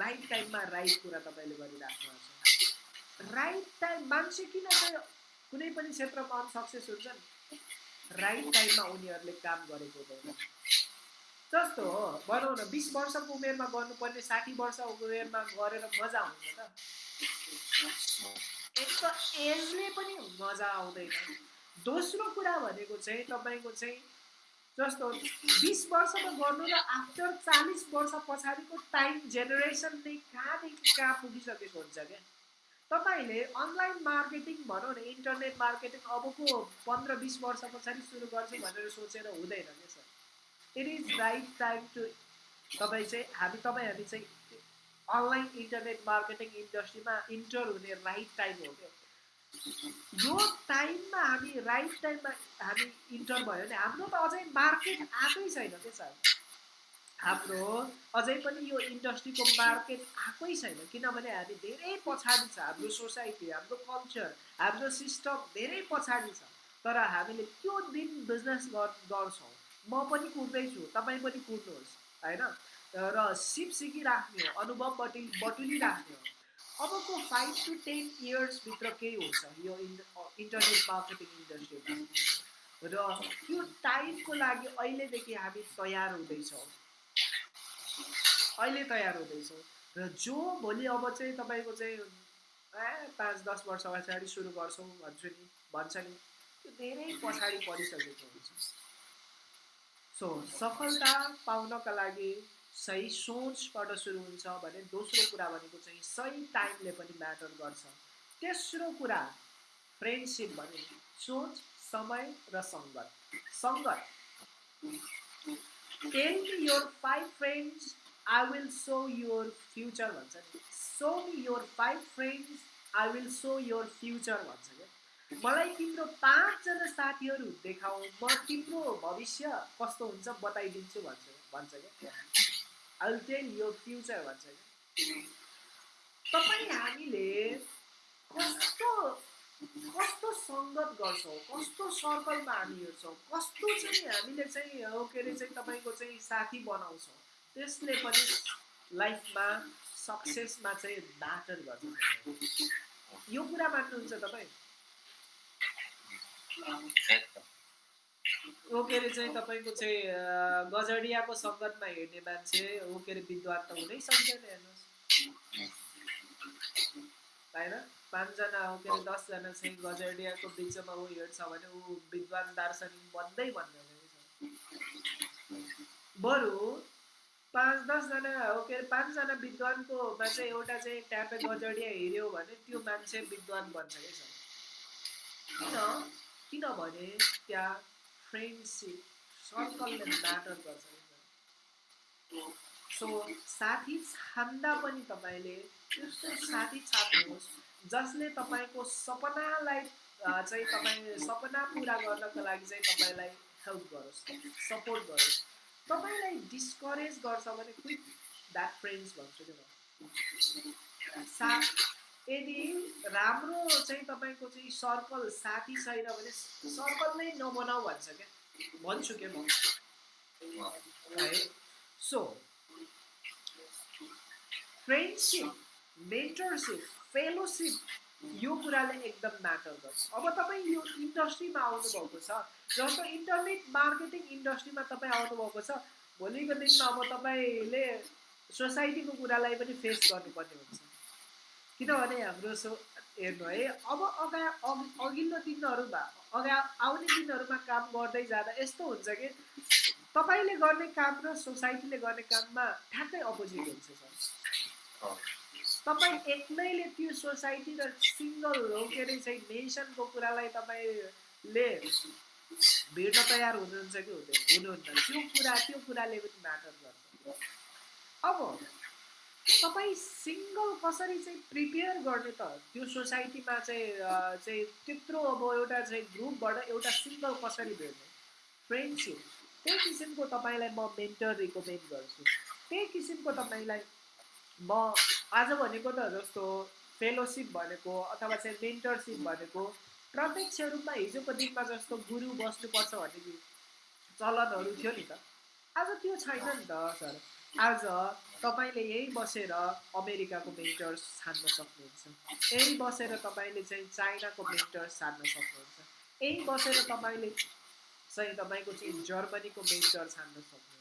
राइट टाइममा राइट कुरा तपाईँले गरिराख्नु छ। राइट टाइम मान्छे किन चाहिँ कुनै पनि क्षेत्रमा अनसक्सेस हुन्छन्? राइट टाइममा उनीहरूले काम गरेको हुँदैन। जस्तो हो भनौँ न बिस वर्षको उमेरमा गर्नुपर्ने साठी वर्ष उमेरमा गरेर मजा हुन्छ त एक त एजले पनि मजा आउँदैन। दोस्रो कुरा भनेको चाहिँ तपाईँको चाहिँ जस्तो बिस वर्षमा गर्नु र आफ्टर चालिस वर्ष पछाडिको टाइम जेनेरेसन नै कहाँदेखि कहाँ पुगिसकेको हुन्छ क्या? तपाईँले अनलाइन मार्केटिङ भनौँ न इन्टरनेट मार्केटिङ अबको पन्ध्र बिस वर्ष पछाडि सुरु गर्छु भनेर सोचेर हुँदैन क्या sir. It is right time to तपाईँ चाहिँ हामी तपाईँ हामी चाहिँ अनलाइन इन्टरनेट मार्केटिङ इन्डस्ट्रीमा इन्टर हुने राइट टाइम हो क्या। यो टाइममा हामी राइट टाइममा हामी इन्टर भयो भने हाम्रो त अझै मार्केट आएकै छैन क्या सर। हाम्रो अझै पनि यो इन्डस्ट्रीको मार्केट आएकै छैन किनभने हामी धेरै पछाडि छ हाम्रो सोसाइटी हाम्रो कल्चर हाम्रो सिस्टम धेरै पछाडि छ तर हामीले त्यो दिन बिजनेस गर्छौँ। म पनि कुर्दैछु तपाईँ पनि कुर्नुहोस् होइन? र सिप सिकिराख्ने हो अनुभव बटुल बटुलिराख्ने हो। अबको फाइभ टु टेन इयर्सभित्र केही हुन्छ यो इन्टरनेट मार्केटिङ इन्डस्ट्रीमा र त्यो टाइमको लागि अहिलेदेखि हामी तयार हुँदैछौँ। अहिले तयार हुँदैछौँ। र जो भोलि अब चाहिँ तपाईँको चाहिँ ए पाँच दस वर्ष पछाडि सुरु गर्छौँ भन्छु नि भन्छ नि त्यो धेरै पछाडि परिसकेको हुन्छ। सो सफलता पाउनका लागि सही सोचबाट सुरु हुन्छ भने दोस्रो कुरा भनेको चाहिँ सही टाइमले पनि म्याटर गर्छ। तेस्रो कुरा फ्रेन्डसिप भने सोच समय र सङ्गत। सङ्गत। Tell me your five friends I will show your future भन्छ नि show me your five friends I will show your future भन्छ क्या मलाई तिम्रो पाँचजना साथीहरू देखाऊ म तिम्रो भविष्य कस्तो हुन्छ बताइदिन्छु भन्छ भन्छ क्या? I will tell your future भन्छ क्या? तपाईँ हामीले कस्तो कस्तो सङ्गत गर्छौँ कस्तो सर्कलमा हामी हिँड्छौँ कस्तो चाहिँ हामीले चाहिँ हो के अरे चाहिँ तपाईँको चाहिँ साथी बनाउँछौँ त्यसले पनि लाइफमा सक्सेसमा चाहिँ म्याटर गर्छ। यो कुरा मान्नुहुन्छ तपाईँ? हो के अरे चाहिँ तपाईँको चाहिँ गजडियाको सङ्गतमा हिँड्ने मान्छे हो के अरे विद्वान त हुनै सक्दैन हेर्नुहोस्। पाँचजना हो के अरे दसजना चाहिँ गजडियाको बिचमा ऊ हिँड्छ भने ऊ विद्वान दार्शनिक बन्दै भन्दैन बरु पाँच दसजना हो के अरे पाँचजना विद्वानकोमा चाहिँ एउटा चाहिँ ट्यापे गजडिया हिँड्यो भने त्यो मान्छे विद्वान बन्छ कि सर किन? किनभने त्यहाँ फ्रेन्डसिप सर्कलले म्याटर गर्छ कि सर सो साथी छान्दा पनि तपाईँले त्यस्तो साथी छान्नुहोस्। जसले तपाईँको सपनालाई चाहिँ तपाईँ सपना पुरा गर्नको लागि चाहिँ तपाईँलाई हेल्प गरोस् सपोर्ट गरोस्। तपाईँलाई डिस्करेज गर्छ भने क्विक द्याट फ्रेन्ड्स भन्छु कि म सा यदि राम्रो चाहिँ तपाईँको चाहिँ सर्कल साथी छैन भने सर्कल नै नबनाऊ भन्छ क्या। भन्छु क्या म? है। सो फ्रेन्डसिप मेन्टरसिप फेलोसिप यो कुराले एकदम म्याटर गर्छ अब तपाईँ यो इन्डस्ट्रीमा आउनुभएको छ जस्तो इन्टरनेट मार्केटिङ इन्डस्ट्रीमा तपाईँ आउनुभएको छ भोलिको दिनमा अब तपाईँले सोसाइटीको कुरालाई पनि फेस गर्नुपर्ने हुन्छ। किनभने हाम्रो सो हेर्नु है अब अगा अघि अघिल्लो दिनहरूमा अगा आउने दिनहरूमा काम गर्दै जाँदा यस्तो हुन्छ कि तपाईँले गर्ने काम र सोसाइटीले गर्ने काममा ठ्याक्कै अपोजिट हुन्छ सर। तपाईँ एक्लैले त्यो सोसाइटी र सिङ्गल हो के अरे चाहिँ नेसनको कुरालाई तपाईँले भिड्न तयार हुनुहुन्छ कि हुँदैन? हुनुहुन्न त्यो कुरा त्यो कुराले पनि म्याटर गर्छ। अब तपाईँ सिङ्गल कसरी चाहिँ प्रिपेयर गर्ने त? त्यो सोसाइटीमा चाहिँ चाहिँ त्यत्रो अब एउटा चाहिँ ग्रुपबाट एउटा सिङ्गल कसरी भेट्ने? फ्रेन्डसिप। त्यही किसिमको तपाईँलाई म मेन्टर रिकमेन्ड गर्छु। त्यही किसिमको तपाईँलाई म आज भनेको त जस्तो फेलोसिप भनेको अथवा चाहिँ मेन्टरसिप भनेको प्रत्यक्ष रूपमा हिजोको दिनमा जस्तो गुरु बस्नुपर्छ भन्ने चलनहरू थियो नि त। आज त्यो छैन नि त सर। आज तपाईँले यहीँ बसेर अमेरिकाको मेन्टर्स छान्न सक्नुहुन्छ। यहीँ बसेर तपाईँले चाहिँ चाइनाको मेन्टर्स छान्न सक्नुहुन्छ। यहीँ बसेर तपाईँले चाहिँ तपाईँको चाहिँ जर्मनीको मेन्टर छान्न सक्नुहुन्छ।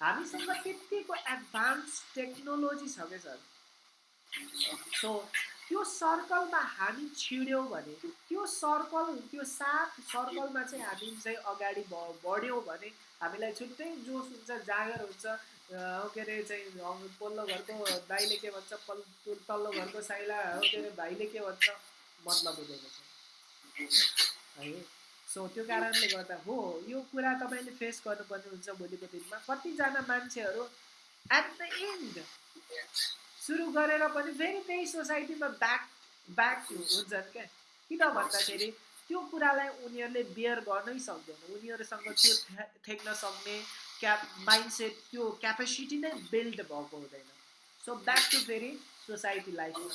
हामीसँग त्यत्तिको एडभान्स टेक्नोलोजी छ क्या सर? सो त्यो सर्कलमा हामी छिड्यौँ भने त्यो सर्कल त्यो साथ सर्कलमा चाहिँ हामी चाहिँ अगाडि ब बढ्यौँ भने हामीलाई छुट्टै जोस हुन्छ जाँगर हुन्छ के अरे चाहिँ पल्लो घरको दाइले के भन्छ पल तल्लो घरको साइला हो के अरे भाइले के भन्छ मतलब हुँदैन छ है? सो त्यो कारणले गर्दा हो यो कुरा तपाईँले फेस गर्नुपर्ने हुन्छ भोलिको दिनमा। कतिजना मान्छेहरू एट द एन्ड सुरु गरेर पनि फेरि त्यही सोसाइटीमा ब्याक ब्याक हुन्छन् क्या। किन भन्दाखेरि त्यो कुरालाई उनीहरूले बियर गर्नै सक्दैन। उनीहरूसँग त्यो ठेक्न सक्ने क्याप माइन्डसेट त्यो क्यापेसिटी नै बिल्ड भएको हुँदैन। सो ब्याक टु फेरि सोसाइटी लाइफमा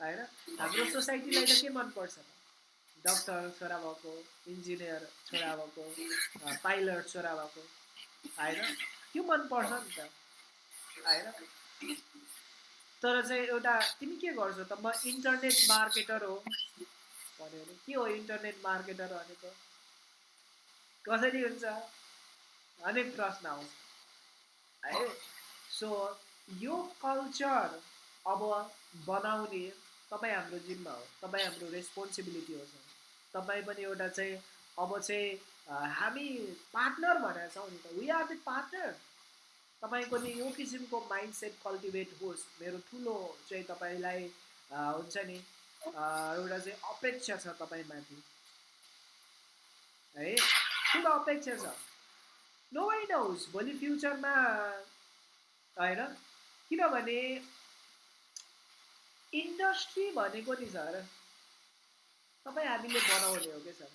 होइन? हाम्रो सोसाइटीलाई त के मनपर्छ? डक्टर छोरा भएको इन्जिनियर छोरा भएको पाइलट छोरा भएको। होइन? त्यो मनपर्छ नि त। होइन? तर चाहिँ एउटा तिमी के गर्छौ त? म इन्टरनेट मार्केटर हो। भन्यो भने के हो इन्टरनेट मार्केटर भनेको? कसरी हुन्छ? अनेक प्रश्न आउँछ। है? सो यो कल्चर अब बनाउने तपाईँ हाम्रो जिम्मा हो। तपाईँ हाम्रो रेस्पोन्सिबिलिटी हो। तपाईँ पनि एउटा चाहिँ अब चाहिँ हामी पार्टनर भनेर छौँ नि त। वी आर द पार्टनर तपाईँको नि यो किसिमको माइन्ड सेट कल्टिभेट होस्। मेरो ठुलो चाहिँ तपाईँलाई हुन्छ नि एउटा चाहिँ अपेक्षा छ तपाईँमाथि। है? ठुलो अपेक्षा छ। नो वाइ नोस् भोलि फ्युचरमा होइन? किनभने इन्डस्ट्री भनेको नि सर तपाईँ हामीले बनाउने हो क्या सर?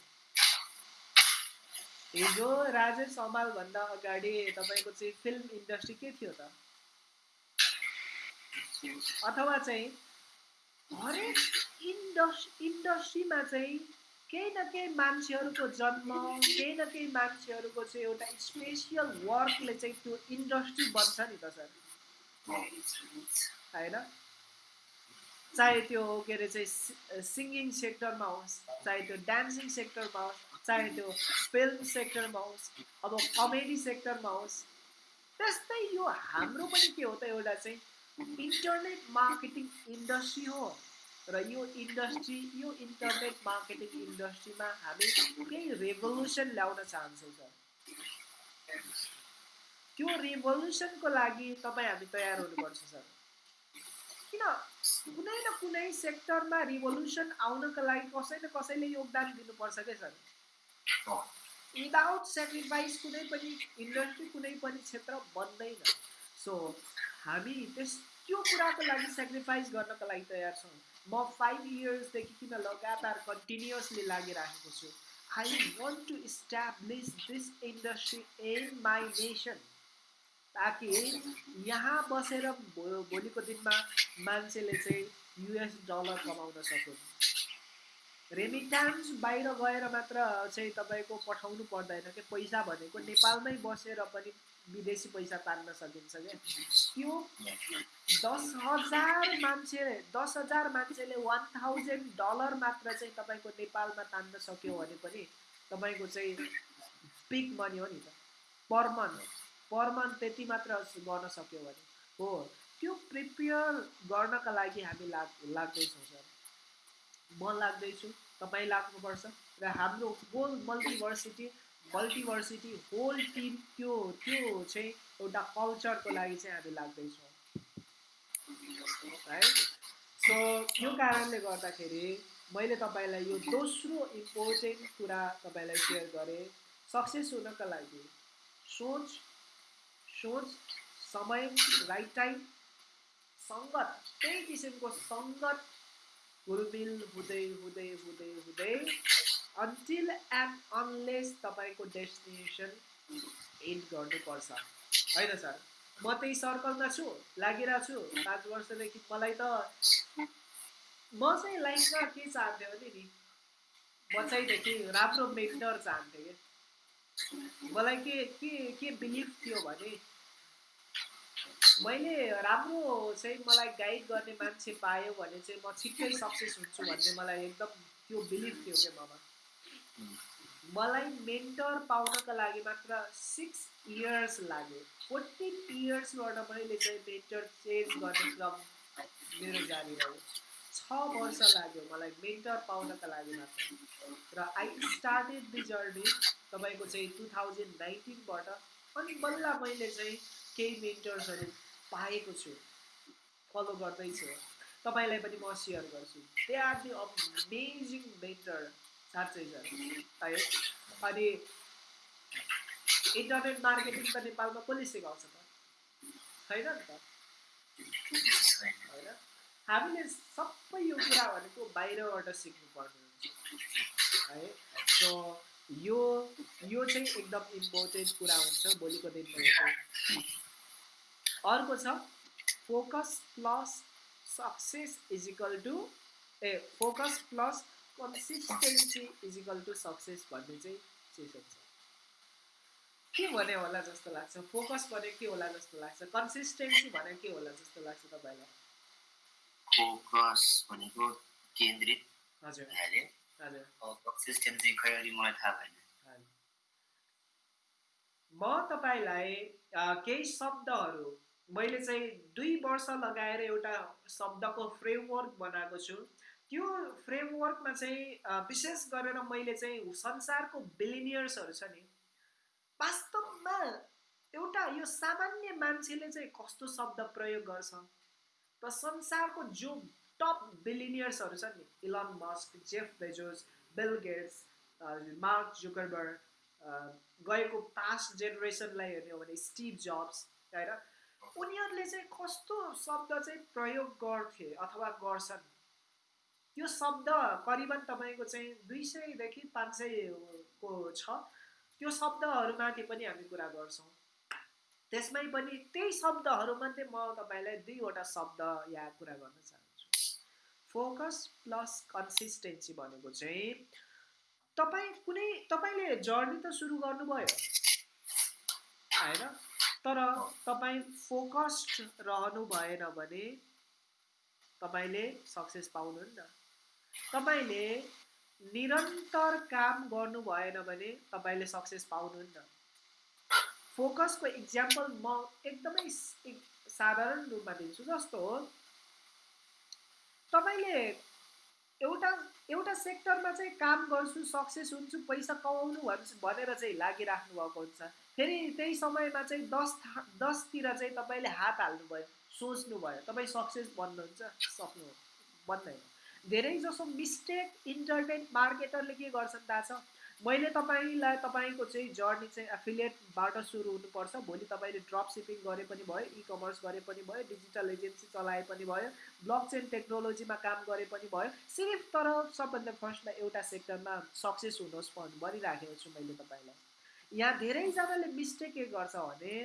हिजो राजेश हमालभन्दा अगाडि तपाईँको चाहिँ फिल्म इन्डस्ट्री के थियो त? अथवा चाहिँ हरेक इन्डस इन्डस्ट्रीमा चाहिँ केही न केही मान्छेहरूको जन्म केही न केही मान्छेहरूको चाहिँ एउटा स्पेसियल वर्कले चाहिँ त्यो इन्डस्ट्री बन्छ नि त सर। होइन? चाहे त्यो के अरे चाहिँ सिङ्गिङ सेक्टरमा होस् चाहे त्यो डान्सिङ सेक्टरमा होस् चाहे त्यो फिल्म सेक्टरमा होस् अब कमेडी सेक्टरमा होस् त्यस्तै यो हाम्रो पनि के हो त एउटा चाहिँ इन्टरनेट मार्केटिङ इन्डस्ट्री हो। र यो इन्डस्ट्री यो इन्टरनेट मार्केटिङ इन्डस्ट्रीमा हामी केही रेभोल्युसन ल्याउन चाहन्छौँ सर। त्यो रेभोल्युसनको लागि तपाईँ हामी तयार हुनुपर्छ सर। किन? कुनै न कुनै सेक्टरमा रिभोल्युसन आउनको लागि कसै न कसैले योगदान दिनुपर्छ क्या सर? विदाउट सेक्रिफाइस कुनै पनि इन्डस्ट्री कुनै पनि क्षेत्र बन्दैन। सो हामी त्यस त्यो कुराको लागि सेक्रिफाइस गर्नको लागि तयार छौँ। म फाइभ इयर्सदेखि किन लगातार कन्टिन्युसली लागिराखेको छु? I want to establish this industry in my nation ताकि यहाँ बसेर भोलिको दिनमा मान्छेले चाहिँ युएस डलर कमाउन सकुन्। रेमिटान्स बाहिर गएर मात्र चाहिँ तपाईँको पठाउनु पर्दैन कि? पैसा भनेको नेपालमै बसेर पनि विदेशी पैसा तान्न सकिन्छ क्या त्यो दस हजार मान्छे दस हजार मान्छेले वान थाउजन्ड डलर मात्र चाहिँ तपाईँको नेपालमा तान्न सक्यो भने पनि तपाईँको चाहिँ पिक मनी हो नि त। पर मन्थ पर मन्थ त्यति मात्र गर्न सक्यो भने। हो त्यो प्रिपेयर गर्नका लागि हामी लाग लाग्दैछौँ सर। म लाग्दैछु। तपाईँ लाग्नुपर्छ। र हाम्रो whole multiversity multiversity whole team त्यो त्यो चाहिँ एउटा कल्चरको लागि चाहिँ हामी लाग्दैछौँ। है? सो यो कारणले गर्दाखेरि मैले तपाईँलाई यो दोस्रो इम्पोर्टेन्ट कुरा तपाईँलाई सेयर गरेँ। सक्सेस हुनको लागि सोच सोच समय राइट टाइम सङ्गत त्यही किसिमको सङ्गत हुलमिल हुँदै हुँदै हुँदै हुँदै अन्टिल एन्ड अनलेस तपाईँको डेस्टिनेसन एन्ड गर्नुपर्छ। होइन सर? म त्यही सर्कलमा छु लागिरहेको छु। पाँच वर्षदेखि मलाई त म चाहिँ लाइफमा के चाहन्थेँ भने नि बच्चैदेखि राम्रो मेन्टर चाहन्थेँ। कि मलाई के के के बिलिभ थियो भने मैले राम्रो चाहिँ मलाई गाइड गर्ने मान्छे पायो भने चाहिँ म छिट्टै सक्सेस हुन्छु भन्ने मलाई एकदम त्यो बिलिभ थियो क्या ममा मलाई मेन्टर पाउनको लागि मात्र सिक्स इयर्स लाग्यो। फोर्टिन इयर्सबाट मैले चाहिँ मेन्टर चेन्ज गर्ने क्रम मेरो जारी रह्यो। छ वर्ष लाग्यो मलाई मेन्टर पाउनको लागि मात्र। र आई स्टार्टेड दि जर्नी तपाईँको चाहिँ टु थाउजन्ड नाइन्टिनबाट अनि बल्ल मैले चाहिँ केही मेन्टर्सहरू पाएको छु। फलो गर्दैछु तपाईँलाई पनि म सेयर गर्छु। They are the amazing mentor साँच्चै छ है अनि इन्टरनेट मार्केटिङ त नेपालमा कसले सिकाउँछ त। छैन नि त? होइन? हामीले सबै यो कुरा भनेको बाहिरबाट सिक्नु पर्ने हुन्छ है? सो यो यो चाहिँ एकदम इम्पोर्टेन्ट कुरा हुन्छ। भोलिको दिनमा अर्को छ focus plus success is equal to a focus plus consistency is equal to success भन्ने चाहिँ सेसन छ। के भने होला जस्तो लाग्छ? फोकस भने के होला जस्तो लाग्छ? कन्सिस्टेन्सी भने के होला जस्तो लाग्छ तपाईँलाई? फोकस भनेको केन्द्रित हजुर। कन्सिस्टेन्सी खै अलि मलाई थाहा भएन। म तपाईँलाई केही शब्दहरू मैले चाहिँ दुई वर्ष लगाएर एउटा शब्दको फ्रेमवर्क बनाएको छु। त्यो फ्रेमवर्कमा चाहिँ विशेष गरेर मैले चाहिँ संसारको बिलिनियर्सहरू छ नि वास्तवमा एउटा यो सामान्य मान्छेले चाहिँ कस्तो शब्द प्रयोग गर्छ? र संसारको जो टप बिलिनियर्सहरू छन् नि Elon Musk Jeff Bezos Bill Gates Mark Zuckerberg गएको पास्ट जेनेरेसनलाई हेर्ने हो भने स्टिभ जब्स होइन? उनीहरूले चाहिँ कस्तो शब्द चाहिँ प्रयोग गर्थे अथवा गर्छन्? त्यो शब्द करिबन तपाईँको चाहिँ दुई सयदेखि पाँच सयको छ। त्यो शब्दहरूमाथि पनि हामी कुरा गर्छौँ। त्यसमै पनि त्यही शब्दहरूमध्ये म तपाईँलाई दुईवटा शब्द यहाँ कुरा गर्न चाहन्छु। फोकस प्लस कन्सिस्टेन्सी भनेको चाहिँ तपाईँ कुनै तपाईँले जर्नी त सुरु गर्नुभयो? होइन? तर तपाईँ फोकस्ड रहनु भएन भने तपाईँले सक्सेस पाउनुहुन्न। तपाईँले निरन्तर काम गर्नु भएन भने तपाईँले सक्सेस पाउनुहुन्न। फोकसको इक्जाम्पल म एकदमै साधारण रूपमा दिन्छु जस्तो हो। तपाईँले एउटा एउटा सेक्टरमा चाहिँ काम गर्छु सक्सेस हुन्छु पैसा कमाउनु भन्छु भनेर चाहिँ लागिराख्नु भएको हुन्छ। फेरि त्यही समयमा चाहिँ दस दसतिर चाहिँ तपाईँले हात हाल्नुभयो सोच्नुभयो तपाईँ सक्सेस बन्नुहुन्छ सक्नु बन्दैन। धेरै जसो मिस्टेक इन्टरनेट मार्केटरले के गर्छन् थाहा छ? मैले तपाईँलाई तपाईँको चाहिँ जर्नी चाहिँ एफिलिएटबाट सुरु हुनुपर्छ भोलि तपाईँले ड्रप सिपिङ गरे पनि भयो इ कमर्स गरे पनि भयो डिजिटल एजेन्सी चलाए पनि भयो ब्लक चेन टेक्नोलोजीमा काम गरे पनि भयो सिर्फ तर सबभन्दा फर्स्टमा एउटा सेक्टरमा सक्सेस हुनुहोस् भनिराखेको छु मैले तपाईँलाई। यहाँ धेरैजनाले मिस्टेक के गर्छ भने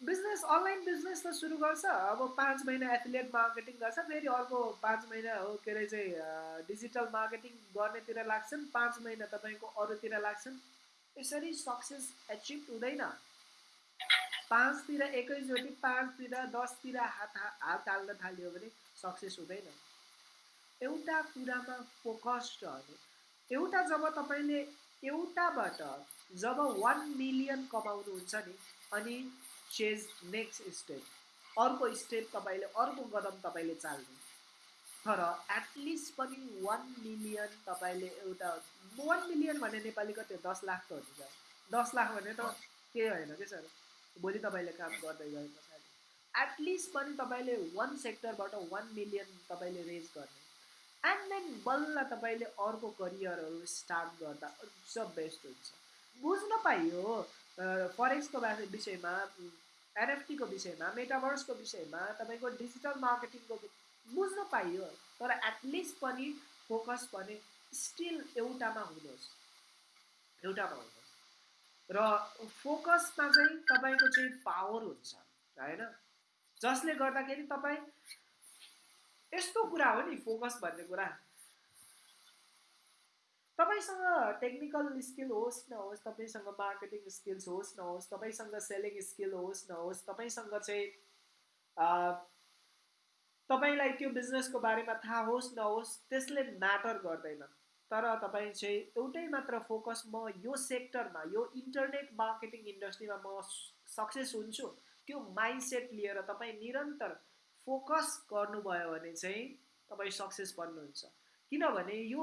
बिजनेस अनलाइन बिजनेस त सुरु गर्छ। अब पाँच महिना एफिलिएट मार्केटिङ गर्छ फेरि अर्को पाँच महिना हो के अरे चाहिँ डिजिटल मार्केटिङ गर्नेतिर लाग्छन्। पाँच महिना तपाईँको अरूतिर लाग्छन्। यसरी सक्सेस एचिभ हुँदैन। पाँचतिर एकैचोटि पाँचतिर दसतिर हात हात हाल्न थाल्यो भने सक्सेस हुँदैन। एउटा कुरामा फोकस्ड रहनु एउटा जब तपाईँले एउटाबाट जब वान मिलियन कमाउनुहुन्छ नि अनि चेज नेक्स्ट स्टेप अर्को स्टेप तपाईँले अर्को कदम तपाईँले चाल्नु। तर एटलिस्ट पनि वान मिलियन तपाईँले एउटा वान मिलियन भने नेपाली कति हो? दस लाख त हो नि दस लाख भने त के होइन कि सर? भोलि तपाईँले काम गर्दै गए पछाडि एटलिस्ट पनि तपाईँले वान सेक्टरबाट वान मिलियन तपाईँले रेज गर्ने एन्ड देन बल्ल तपाईँले अर्को करियरहरू स्टार्ट गर्दा अझ बेस्ट हुन्छ। बुझ्न पाइयो फरेक्सको विषयमा एनएफटीको विषयमा मेटाभर्सको विषयमा तपाईँको डिजिटल मार्केटिङको बुझ्न पाइयो तर एटलिस्ट पनि फोकस भने स्टिल एउटामा हुनुहोस्। एउटामा हुनुहोस्। र फोकसमा चाहिँ तपाईँको चाहिँ पावर हुन्छ होइन? जसले गर्दाखेरि तपाईँ यस्तो कुरा हो नि फोकस भन्ने कुरा। तपाईँसँग टेक्निकल स्किल होस् नहोस् तपाईँसँग मार्केटिङ स्किल्स होस् नहोस् तपाईँसँग सेलिङ स्किल होस् नहोस् तपाईँसँग चाहिँ तपाईँलाई त्यो बिजनेसको बारेमा थाहा होस् नहोस् त्यसले म्याटर गर्दैन। तर तपाईँ चाहिँ एउटै मात्र फोकस म यो सेक्टरमा यो इन्टरनेट मार्केटिङ इन्डस्ट्रीमा म सक्सेस हुन्छु त्यो माइन्डसेट लिएर तपाईँ निरन्तर फोकस गर्नुभयो भने चाहिँ तपाईँ सक्सेस बन्नुहुन्छ। किनभने यो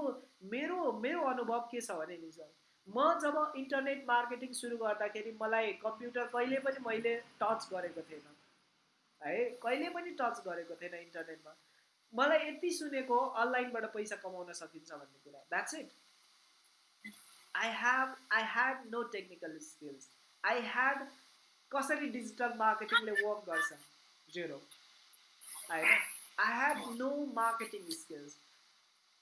मेरो मेरो अनुभव के छ भने नि सर म जब इन्टरनेट मार्केटिङ सुरु गर्दाखेरि मलाई कम्प्युटर कहिले पनि मैले टच गरेको थिएन। है कहिले पनि टच गरेको थिएन इन्टरनेटमा। मलाई यति सुनेको अनलाइनबाट पैसा कमाउन सकिन्छ भन्ने कुरा। That's it I have I had no technical skills I had कसरी डिजिटल मार्केटिङले वर्क गर्छ। जेरो होइन I had no marketing skills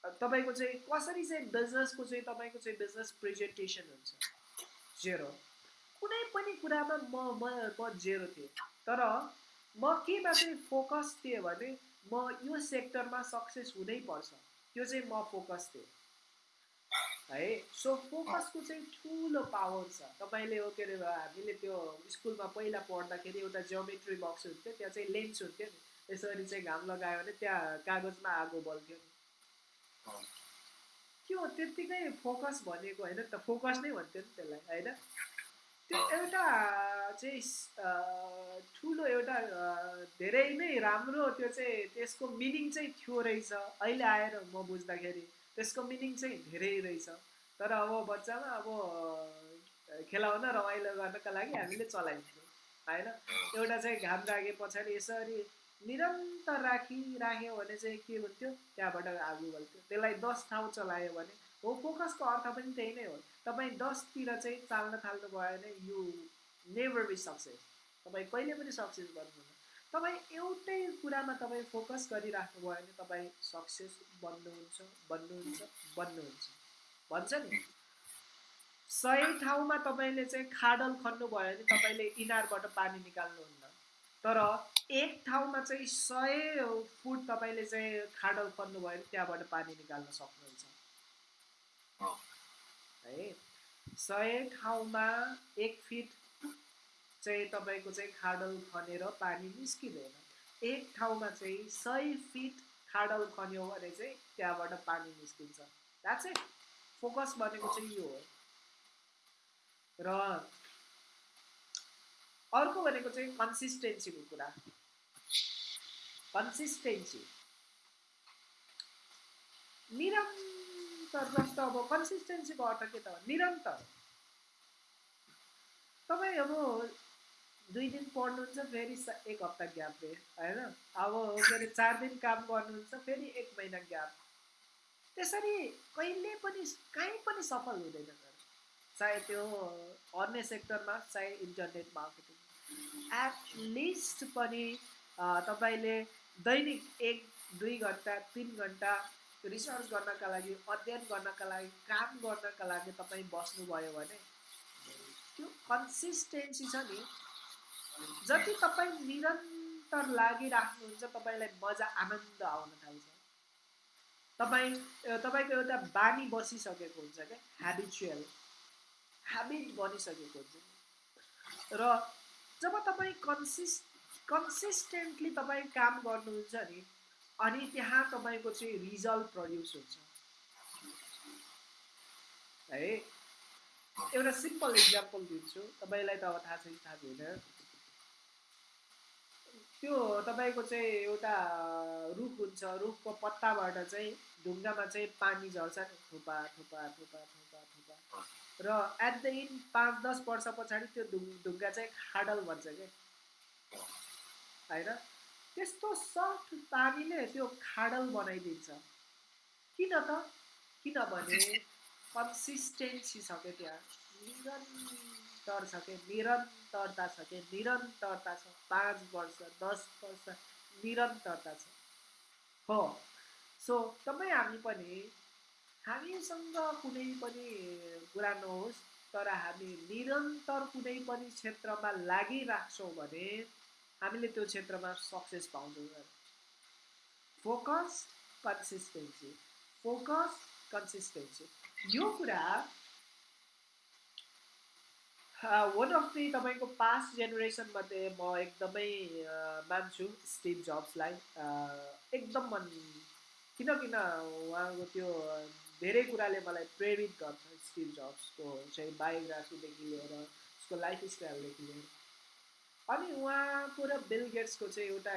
तपाईँको चाहिँ कसरी चाहिँ बिजनेसको चाहिँ तपाईँको चाहिँ बिजनेस प्रेजेन्टेसन हुन्छ जेरो कुनै पनि कुरामा म म म जेरो थिएँ तर म केमा चाहिँ फोकस थिएँ भने म यो सेक्टरमा सक्सेस हुनैपर्छ त्यो चाहिँ म फोकस थिएँ। है? सो फोकसको चाहिँ ठुलो पावर छ। तपाईँले हो के अरे हामीले त्यो स्कुलमा पहिला पढ्दाखेरि एउटा जियोमेट्री बक्स हुन्थ्यो त्यहाँ चाहिँ लेन्स हुन्थ्यो नि। यसरी चाहिँ घाम लगायो भने त्यहाँ कागजमा आगो बल्थ्यो नि त्यो त्यत्तिकै फोकस भनेको होइन त फोकस नै भन्थ्यो नि त्यसलाई होइन? त्यो एउटा चाहिँ ठुलो एउटा धेरै नै राम्रो त्यो चाहिँ त्यसको मिनिङ चाहिँ थियो रहेछ। अहिले आएर म बुझ्दाखेरि त्यसको मिनिङ चाहिँ धेरै रहेछ। तर अब बच्चामा अब खेलाउन रमाइलो गर्नका लागि हामीले चलाइन्थ्यौँ होइन? एउटा चाहिँ घाम राखे पछाडि यसरी निरन्तर राखिराख्यो भने चाहिँ के हुन्थ्यो त्यहाँबाट आगो बल्थ्यो। त्यसलाई दस ठाउँ चलायो भने हो फोकसको अर्थ पनि त्यही नै हो। तपाईँ दसतिर चाहिँ चाल्न थाल्नु भयो भने यु नेभर बी सक्सेस तपाईँ कहिले पनि सक्सेस गर्नुहुन्न। तपाईँ एउटै कुरामा तपाईँ फोकस गरिराख्नु भयो भने तपाईँ सक्सेस बन्नुहुन्छ बन्नुहुन्छ बन्नुहुन्छ। भन्छ नि? सही ठाउँमा तपाईँले चाहिँ खाडल खन्नुभयो भने तपाईँले इनारबाट पानी निकाल्नुहुन्न। तर एक ठाउँमा चाहिँ सय फुट तपाईँले चाहिँ खाडल खन्नुभयो भने त्यहाँबाट पानी निकाल्न सक्नुहुन्छ। हो। है सय ठाउँमा एक फिट चाहिँ तपाईँको चाहिँ खाडल खनेर पानी निस्किँदैन। एक ठाउँमा चाहिँ सय फिट खाडल खन्यो भने चाहिँ त्यहाँबाट पानी निस्किन्छ। द्याट्स इट फोकस भनेको चाहिँ यो हो। र अर्को भनेको चाहिँ कन्सिस्टेन्सीको कुरा। कन्सिस्टेन्सी निरन्तर जस्तो अब कन्सिस्टेन्सीको अर्थ के त? निरन्तर। तपाईँ अब दुई दिन पढ्नुहुन्छ फेरि एक हप्ता ग्याप दिए होइन? अब के अरे चार दिन काम गर्नुहुन्छ फेरि एक महिना ग्याप। त्यसरी कहिले पनि कहीँ पनि सफल हुँदैन चाहे त्यो अन्य सेक्टरमा चाहे इन्टरनेट मार्केटिङ एटलिस्ट पनि तपाईँले दैनिक एक दुई घन्टा तिन घन्टा रिसर्च गर्नका लागि अध्ययन गर्नका लागि काम गर्नका लागि तपाईँ बस्नुभयो भने त्यो कन्सिस्टेन्सी छ नि। जति तपाईँ निरन्तर लागिराख्नुहुन्छ तपाईँलाई मजा आनन्द आउन थाल्छ। तपाईँ तपाईँको एउटा बानी बसिसकेको हुन्छ क्या ह्याबिचुअल ह्याबिट बनिसकेको हुन्छ। र जब तपाईँ कन्सिस कन्सिस्टेन्टली तपाईँ काम गर्नुहुन्छ नि अनि त्यहाँ तपाईँको चाहिँ रिजल्ट प्रड्युस हुन्छ। है? एउटा सिम्पल इक्जाम्पल दिन्छु। तपाईँलाई त अब थाहा छैन थाहा छैन। त्यो तपाईँको चाहिँ एउटा रुख हुन्छ। रुखको पत्ताबाट चाहिँ ढुङ्गामा चाहिँ पानी झर्छ नि थुपा थुपा थुपा थुपा थुपा। र एट द इन्ड पाँच दस वर्ष पछाडि त्यो ढुङ् ढुङ्गा चाहिँ खाडल भन्छ क्या होइन? त्यस्तो सफ्ट पानीले त्यो खाडल बनाइदिन्छ। किन त? किनभने कन्सिस्टेन्सी छ क्या त्यहाँ? निरन्तर छ क्या निरन्तरता छ क्या निरन्तरता छ। पाँच वर्ष दस वर्ष निरन्तरता छ। हो। सो तपाईँ हामी पनि हामीसँग कुनै पनि कुरा नहोस् तर हामी निरन्तर कुनै पनि क्षेत्रमा लागिराख्छौँ भने हामीले त्यो क्षेत्रमा सक्सेस पाउँछौँ फोकस कन्सिस्टेन्सी फोकस कन्सिस्टेन्सी। यो कुरा वान अफ दि तपाईँको पास्ट जेनेरेसनमध्ये म एकदमै मान्छु स्टिभ जब्सलाई। एकदम मन किन किन उहाँको त्यो धेरै कुराले मलाई प्रेरित गर्छ स्टिभ जब्सको चाहिँ बायोग्राफीदेखि लिएर उसको लाइफ स्टाइलदेखि लिएर। अनि उहाँको र बिल गेट्सको चाहिँ एउटा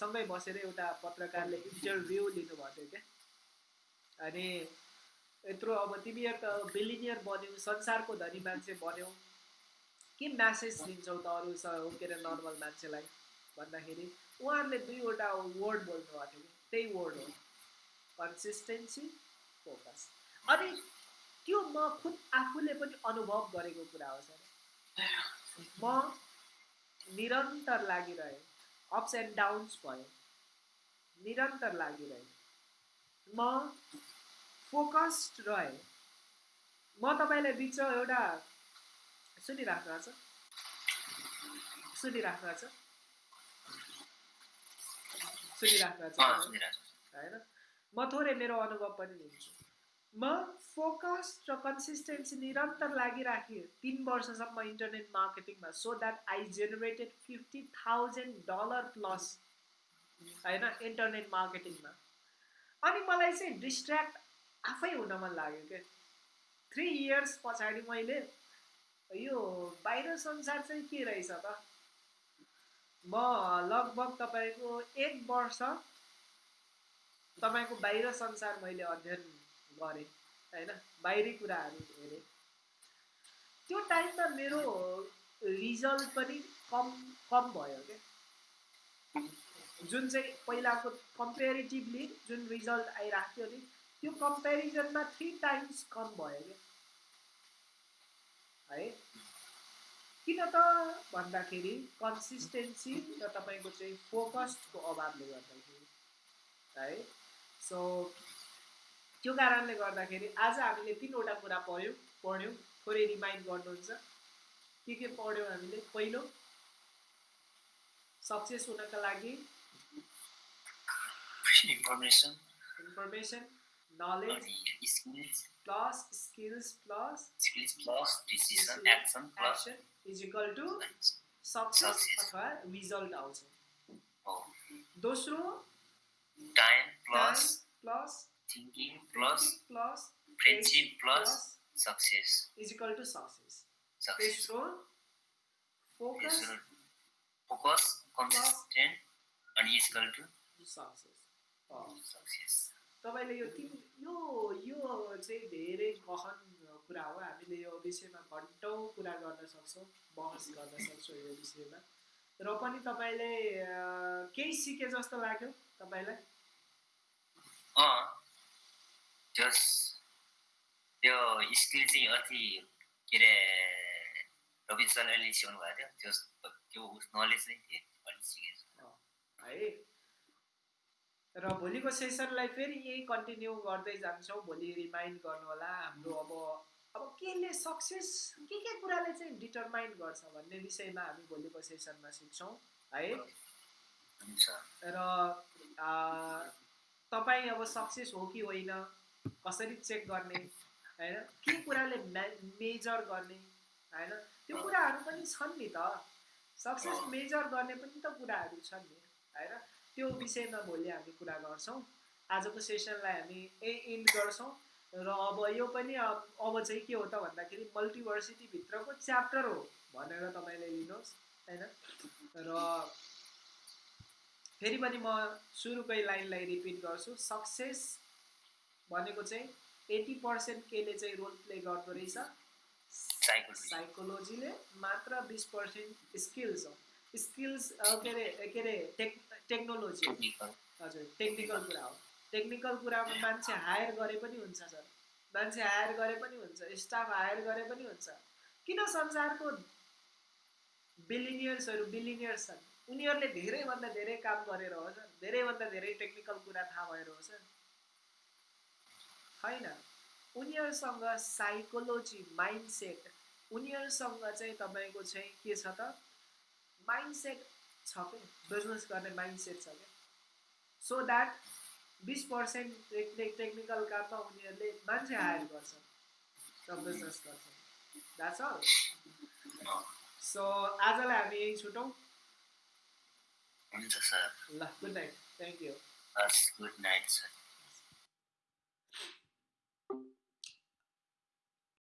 सँगै बसेर एउटा पत्रकारले इन्टरभ्यू लिनुभएको थियो क्या। अनि यत्रो अब तिमीहरू त बिलिनियर बन्यौ संसारको धनी मान्छे बन्यौ। के म्यासेज दिन्छौ त अरू के अरे नर्मल मान्छेलाई भन्दाखेरि? उहाँहरूले दुईवटा वर्ड बोल्नुभएको थियो त्यही वर्ड हो कन्सिस्टेन्सी फोकस। अनि त्यो म खुद आफूले पनि अनुभव गरेको कुरा हो सर। म निरन्तर लागिरहेँ। अप्स एन्ड डाउन्स भयो। निरन्तर लागिरहेँ। म फोकस्ड रहेँ। म तपाईँलाई बिच एउटा सुनिराख्नु भएको छ। सुनिराख्नु भएको छ सुनिराख्नु भएको छु। होइन? म थोरै मेरो अनुभव पनि लिन्छु। म फोकस र कन्सिस्टेन्सी निरन्तर लागिराखेँ तिन वर्षसम्म internet मार्केटिङमा so that I generated fifty thousand dollar plus होइन इन्टरनेट मार्केटिङमा अनि मलाई चाहिँ डिस्ट्र्याक्ट आफै हुन मन लाग्यो क्या थ्री इयर्स पछाडि मैले यो बाहिर संसार चाहिँ के रहेछ त? म लगभग तपाईँको एक वर्ष तपाईँको बाहिर संसार मैले अध्ययन गरेँ होइन बाहिरी कुराहरू हेरेँ त्यो टाइममा मेरो रिजल्ट पनि कम कम भयो क्या। जुन चाहिँ पहिलाको कम्पेरिटिभली जुन रिजल्ट आइरहेको थियो नि त्यो कम्पेरिजनमा थ्री टाइम्स कम भयो क्या। है? किन त भन्दाखेरि कन्सिस्टेन्सी र तपाईँको चाहिँ फोकस्डको अभावले गर्दाखेरि। है? सो त्यो कारणले गर्दाखेरि आज हामीले तिनवटा कुरा पढ्यौँ पढ्यौँ थोरै रिमाइन्ड गर्नुहुन्छ। के के पढ्यौँ हामीले? पहिलो सक्सेस हुनका लागि information information knowledge skills plus skills plus skills plus decision action plus is equal to success. अथवा रिजल्ट आउँछ। हो दोस्रो time plus plus thinking plus plus friendship plus success is equal to success तेस्रो focus focus consistent अनि is equal to success success तपाईँले यो तिन यो यो चाहिँ धेरै गहन कुरा हो हामीले यो विषयमा घन्टौँ कुरा गर्न सक्छौँ बहस गर्न सक्छौँ यो विषयमा र पनि तपाईँले केही सिके जस्तो लाग्यो तपाईँलाई जस त्यो स्किल चाहिँ अति के अरे रविन्द्र सरले सिकाउनु भएको थियो त्यो त्यो उस नलेज चाहिँ थिएँ अलिक सिकेको है र भोलिको सेसनलाई फेरि यही कन्टिन्यू गर्दै जान्छौँ भोलि रिमाइन्ड गर्नु होला हाम्रो अब अब केले सक्सेस के के कुराले चाहिँ डिटरमाइन गर्छ भन्ने विषयमा हामी भोलिको सेसनमा सिक्छौँ है र तपाईँ अब सक्सेस हो कि होइन कसरी चेक गर्ने होइन? के कुराले मे मेजर गर्ने होइन? त्यो कुराहरू पनि छन् नि त। सक्सेस मेजर गर्ने पनि त कुराहरू छन् नि होइन? त्यो विषयमा भोलि हामी कुरा गर्छौँ। आजको सेसनलाई हामी ए इन्ड गर्छौँ। र अब यो पनि अब अब चाहिँ के हो त भन्दाखेरि मल्टिभर्सिटीभित्रको च्याप्टर हो भनेर तपाईँले लिनुहोस् होइन? र फेरि पनि म सुरुकै लाइनलाई रिपिट गर्छु। सक्सेस भनेको चाहिँ एट्टी पर्सेन्ट केले चाहिँ रोल प्ले गर्दो रहेछ? साइकोलोजी साइकोलोजीले मात्र बिस पर्सेन्ट स्किल्स हो। स्किल्स के अरे के अरे टेक टेक्नोलोजी टेक्निकल हजुर टेक्निकल कुरा हो। टेक्निकल कुरामा मान्छे हायर गरे पनि हुन्छ सर। मान्छे हायर गरे पनि हुन्छ स्टाफ हायर गरे पनि हुन्छ। किन संसारको बिलिनियर्सहरू बिलिनियर्स छन्? उनीहरूले धेरैभन्दा धेरै काम गरेर हो सर। धेरैभन्दा धेरै टेक्निकल कुरा थाहा भएर हो सर। होइन। उनीहरूसँग साइकोलोजी माइन्डसेट उनीहरूसँग चाहिँ तपाईँको चाहिँ के छ त? माइन्डसेट छ क्या बिजनेस गर्ने माइन्डसेट छ क्या सो द्याट बिस पर्सेन्ट टेक्निकल काममा उनीहरूले मान्छे हायर गर्छन् र बिजनेस गर्छन् द्याट्स अल सो आजलाई हामी यही छुटौँ। हुन्छ सर। ल good night thank you good night sir.